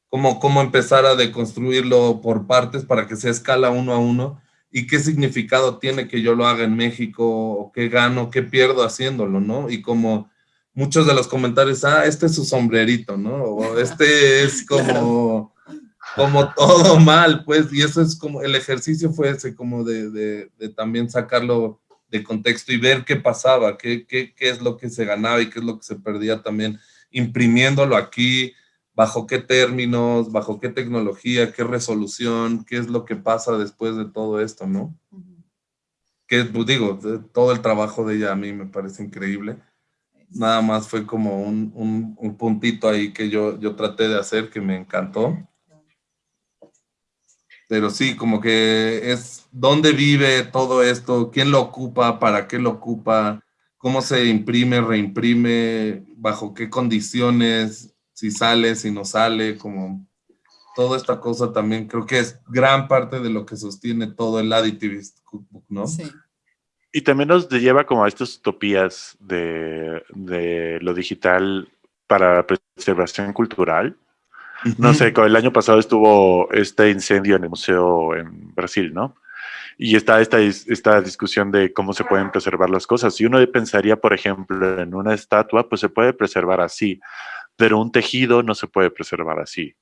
cómo, cómo empezar a deconstruirlo por partes para que se escala uno a uno y qué significado tiene que yo lo haga en México, o qué gano, qué pierdo haciéndolo, ¿no? Y como muchos de los comentarios, ah, este es su sombrerito, ¿no? O este es como como todo mal, pues, y eso es como, el ejercicio fue ese, como de, de, también sacarlo de contexto y ver qué pasaba, qué, qué, qué, es lo que se ganaba y qué es lo que se perdía también, imprimiéndolo aquí, bajo qué términos, bajo qué tecnología, qué resolución, qué es lo que pasa después de todo esto, ¿no? Que, pues, digo, todo el trabajo de ella a mí me parece increíble. Nada más fue como un, un, un puntito ahí que yo, yo traté de hacer que me encantó. Pero sí, como que es dónde vive todo esto, quién lo ocupa, para qué lo ocupa, cómo se imprime, reimprime, bajo qué condiciones, si sale, si no sale, como toda esta cosa también creo que es gran parte de lo que sostiene todo el Additivist Cookbook, ¿no? Sí. Y también nos lleva como a estas utopías de, de lo digital para preservación cultural, no sé, el año pasado estuvo este incendio en el museo en Brasil, ¿no? Y está esta, esta discusión de cómo se pueden preservar las cosas. Si uno pensaría, por ejemplo, en una estatua, pues se puede preservar así, pero un tejido no se puede preservar así.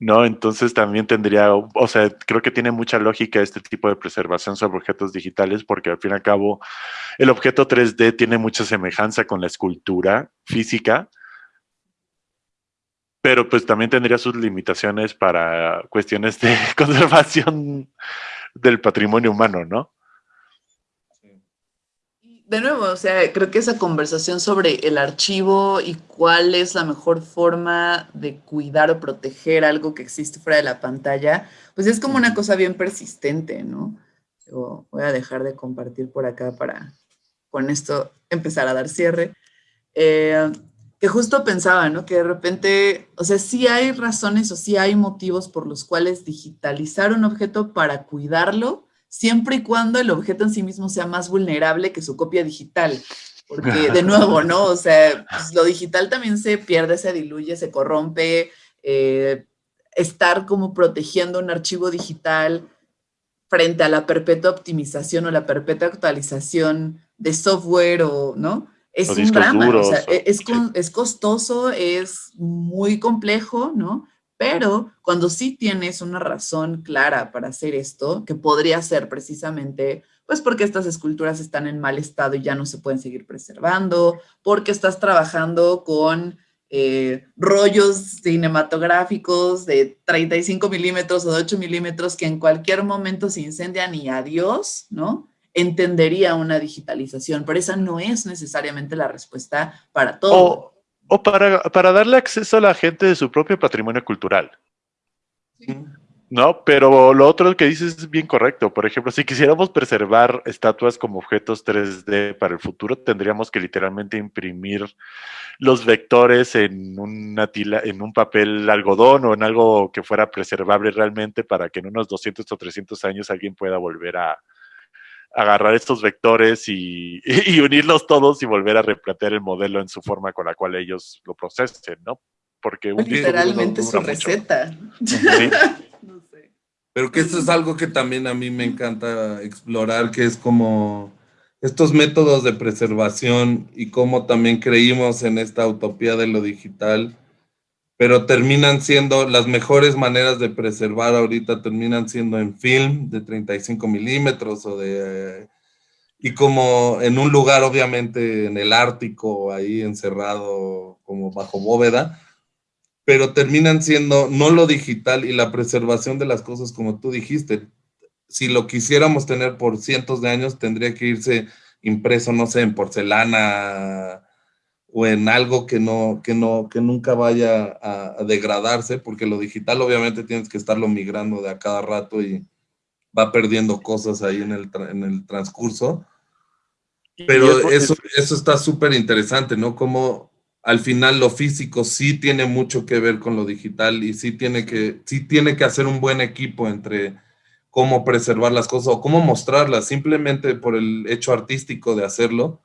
¿No? Entonces también tendría, o sea, creo que tiene mucha lógica este tipo de preservación sobre objetos digitales porque al fin y al cabo el objeto 3D tiene mucha semejanza con la escultura física, pero pues también tendría sus limitaciones para cuestiones de conservación del patrimonio humano, ¿no? De nuevo, o sea, creo que esa conversación sobre el archivo y cuál es la mejor forma de cuidar o proteger algo que existe fuera de la pantalla, pues es como una cosa bien persistente, ¿no? voy a dejar de compartir por acá para con esto empezar a dar cierre. Eh, que justo pensaba, ¿no? Que de repente, o sea, sí hay razones o sí hay motivos por los cuales digitalizar un objeto para cuidarlo, siempre y cuando el objeto en sí mismo sea más vulnerable que su copia digital. Porque, de nuevo, ¿no? O sea, pues, lo digital también se pierde, se diluye, se corrompe. Eh, estar como protegiendo un archivo digital frente a la perpetua optimización o la perpetua actualización de software o, ¿no? Es un drama, o sea, es, es costoso, es muy complejo, ¿no? Pero cuando sí tienes una razón clara para hacer esto, que podría ser precisamente, pues porque estas esculturas están en mal estado y ya no se pueden seguir preservando, porque estás trabajando con eh, rollos cinematográficos de 35 milímetros o de 8 milímetros que en cualquier momento se incendian y adiós, ¿no? Entendería una digitalización, pero esa no es necesariamente la respuesta para todo para, para, darle acceso a la gente de su propio patrimonio cultural. ¿No? Pero lo otro que dices es bien correcto. Por ejemplo, si quisiéramos preservar estatuas como objetos 3D para el futuro, tendríamos que literalmente imprimir los vectores en, una tila, en un papel algodón o en algo que fuera preservable realmente para que en unos 200 o 300 años alguien pueda volver a, agarrar estos vectores y, unirlos todos y volver a replantear el modelo en su forma con la cual ellos lo procesen, ¿no? Porque literalmente su receta. Pero que esto es algo que también a mí me encanta explorar, que es como estos métodos de preservación y cómo también creímos en esta utopía de lo digital pero terminan siendo las mejores maneras de preservar ahorita, terminan siendo en film de 35 milímetros o de... y como en un lugar obviamente en el Ártico, ahí encerrado como bajo bóveda, pero terminan siendo no lo digital y la preservación de las cosas como tú dijiste. Si lo quisiéramos tener por cientos de años, tendría que irse impreso, no sé, en porcelana, o en algo que no, que no, que nunca vaya a, degradarse, porque lo digital obviamente tienes que estarlo migrando de a cada rato y va perdiendo cosas ahí en el, en el transcurso. Pero eso, eso está súper interesante, ¿no? Como al final lo físico sí tiene mucho que ver con lo digital y sí tiene que, sí tiene que hacer un buen equipo entre cómo preservar las cosas o cómo mostrarlas, simplemente por el hecho artístico de hacerlo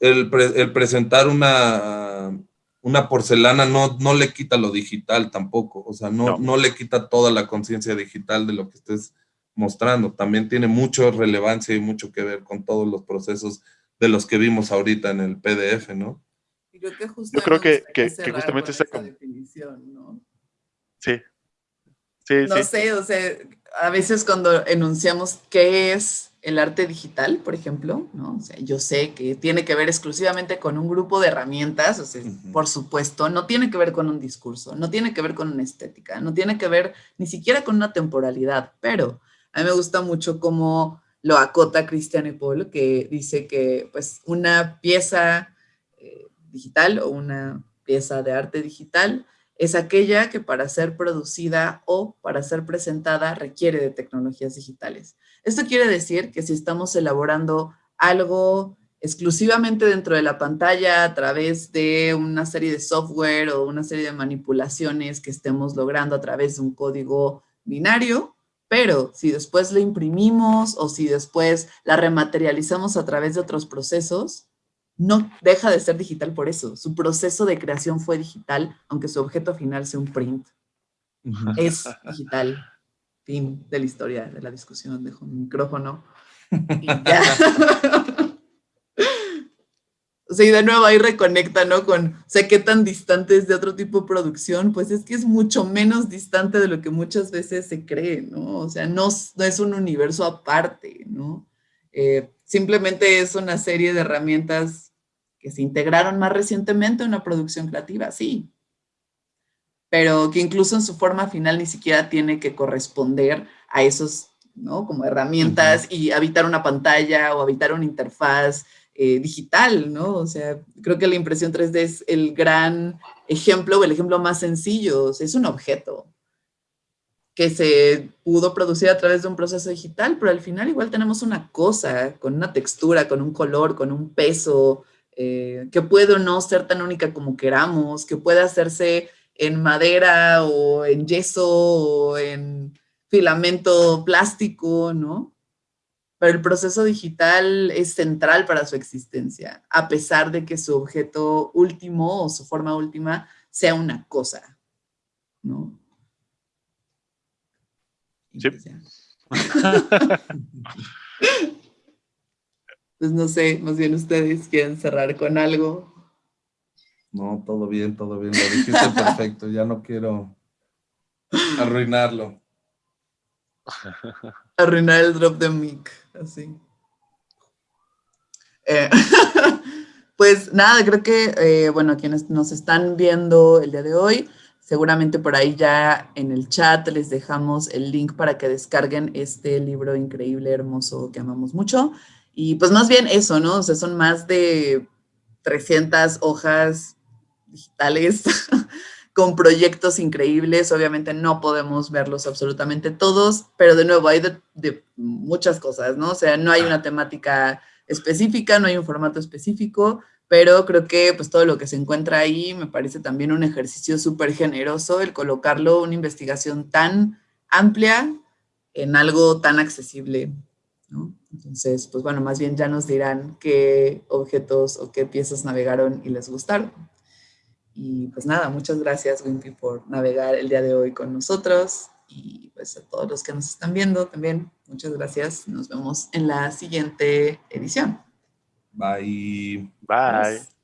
el, presentar una, una porcelana no, no le quita lo digital tampoco, o sea, no, no. le quita toda la conciencia digital de lo que estés mostrando, también tiene mucha relevancia y mucho que ver con todos los procesos de los que vimos ahorita en el PDF, ¿no? Yo creo que, que, justamente esa definición, ¿no? Sí. Sí, no sé, o sea, a veces cuando enunciamos qué es el arte digital, por ejemplo, ¿no? O sea, yo sé que tiene que ver exclusivamente con un grupo de herramientas, o sea, por supuesto, no tiene que ver con un discurso, no tiene que ver con una estética, no tiene que ver ni siquiera con una temporalidad, pero a mí me gusta mucho cómo lo acota Christian Paul, que dice que pues una pieza eh, digital o una pieza de arte digital es aquella que para ser producida o para ser presentada requiere de tecnologías digitales. Esto quiere decir que si estamos elaborando algo exclusivamente dentro de la pantalla a través de una serie de software o una serie de manipulaciones que estemos logrando a través de un código binario, pero si después la imprimimos o si después la rematerializamos a través de otros procesos, no deja de ser digital por eso. Su proceso de creación fue digital, aunque su objeto final sea un print. Es digital fin de la historia de la discusión, dejo mi micrófono y ya. o sea, y de nuevo ahí reconecta, ¿no? Con, o sea, qué tan distante es de otro tipo de producción, pues es que es mucho menos distante de lo que muchas veces se cree, ¿no? O sea, no, no es un universo aparte, ¿no? Eh, simplemente es una serie de herramientas que se integraron más recientemente en una producción creativa, sí, pero que incluso en su forma final ni siquiera tiene que corresponder a esos, ¿no? Como herramientas y habitar una pantalla o habitar una interfaz eh, digital, ¿no? O sea, creo que la impresión 3D es el gran ejemplo o el ejemplo más sencillo, es un objeto que se pudo producir a través de un proceso digital, pero al final igual tenemos una cosa con una textura, con un color, con un peso, eh, que puede o no ser tan única como queramos, que puede hacerse en madera o en yeso o en filamento plástico, ¿no? pero el proceso digital es central para su existencia, a pesar de que su objeto último o su forma última sea una cosa, ¿no? Sí. Pues no sé, más bien ustedes quieren cerrar con algo. No, todo bien, todo bien. Lo dijiste perfecto. Ya no quiero arruinarlo. Arruinar el drop de mic, así. Eh, pues nada, creo que, eh, bueno, quienes nos están viendo el día de hoy, seguramente por ahí ya en el chat les dejamos el link para que descarguen este libro increíble, hermoso, que amamos mucho. Y pues más bien eso, ¿no? O sea, son más de 300 hojas digitales con proyectos increíbles. Obviamente no podemos verlos absolutamente todos, pero de nuevo hay de, muchas cosas, ¿no? O sea, no hay una temática específica, no hay un formato específico, pero creo que pues todo lo que se encuentra ahí me parece también un ejercicio súper generoso el colocarlo, una investigación tan amplia en algo tan accesible, ¿no? Entonces, pues bueno, más bien ya nos dirán qué objetos o qué piezas navegaron y les gustaron. Y pues nada, muchas gracias Wimpy por navegar el día de hoy con nosotros y pues a todos los que nos están viendo también, muchas gracias. Nos vemos en la siguiente edición. Bye. Bye.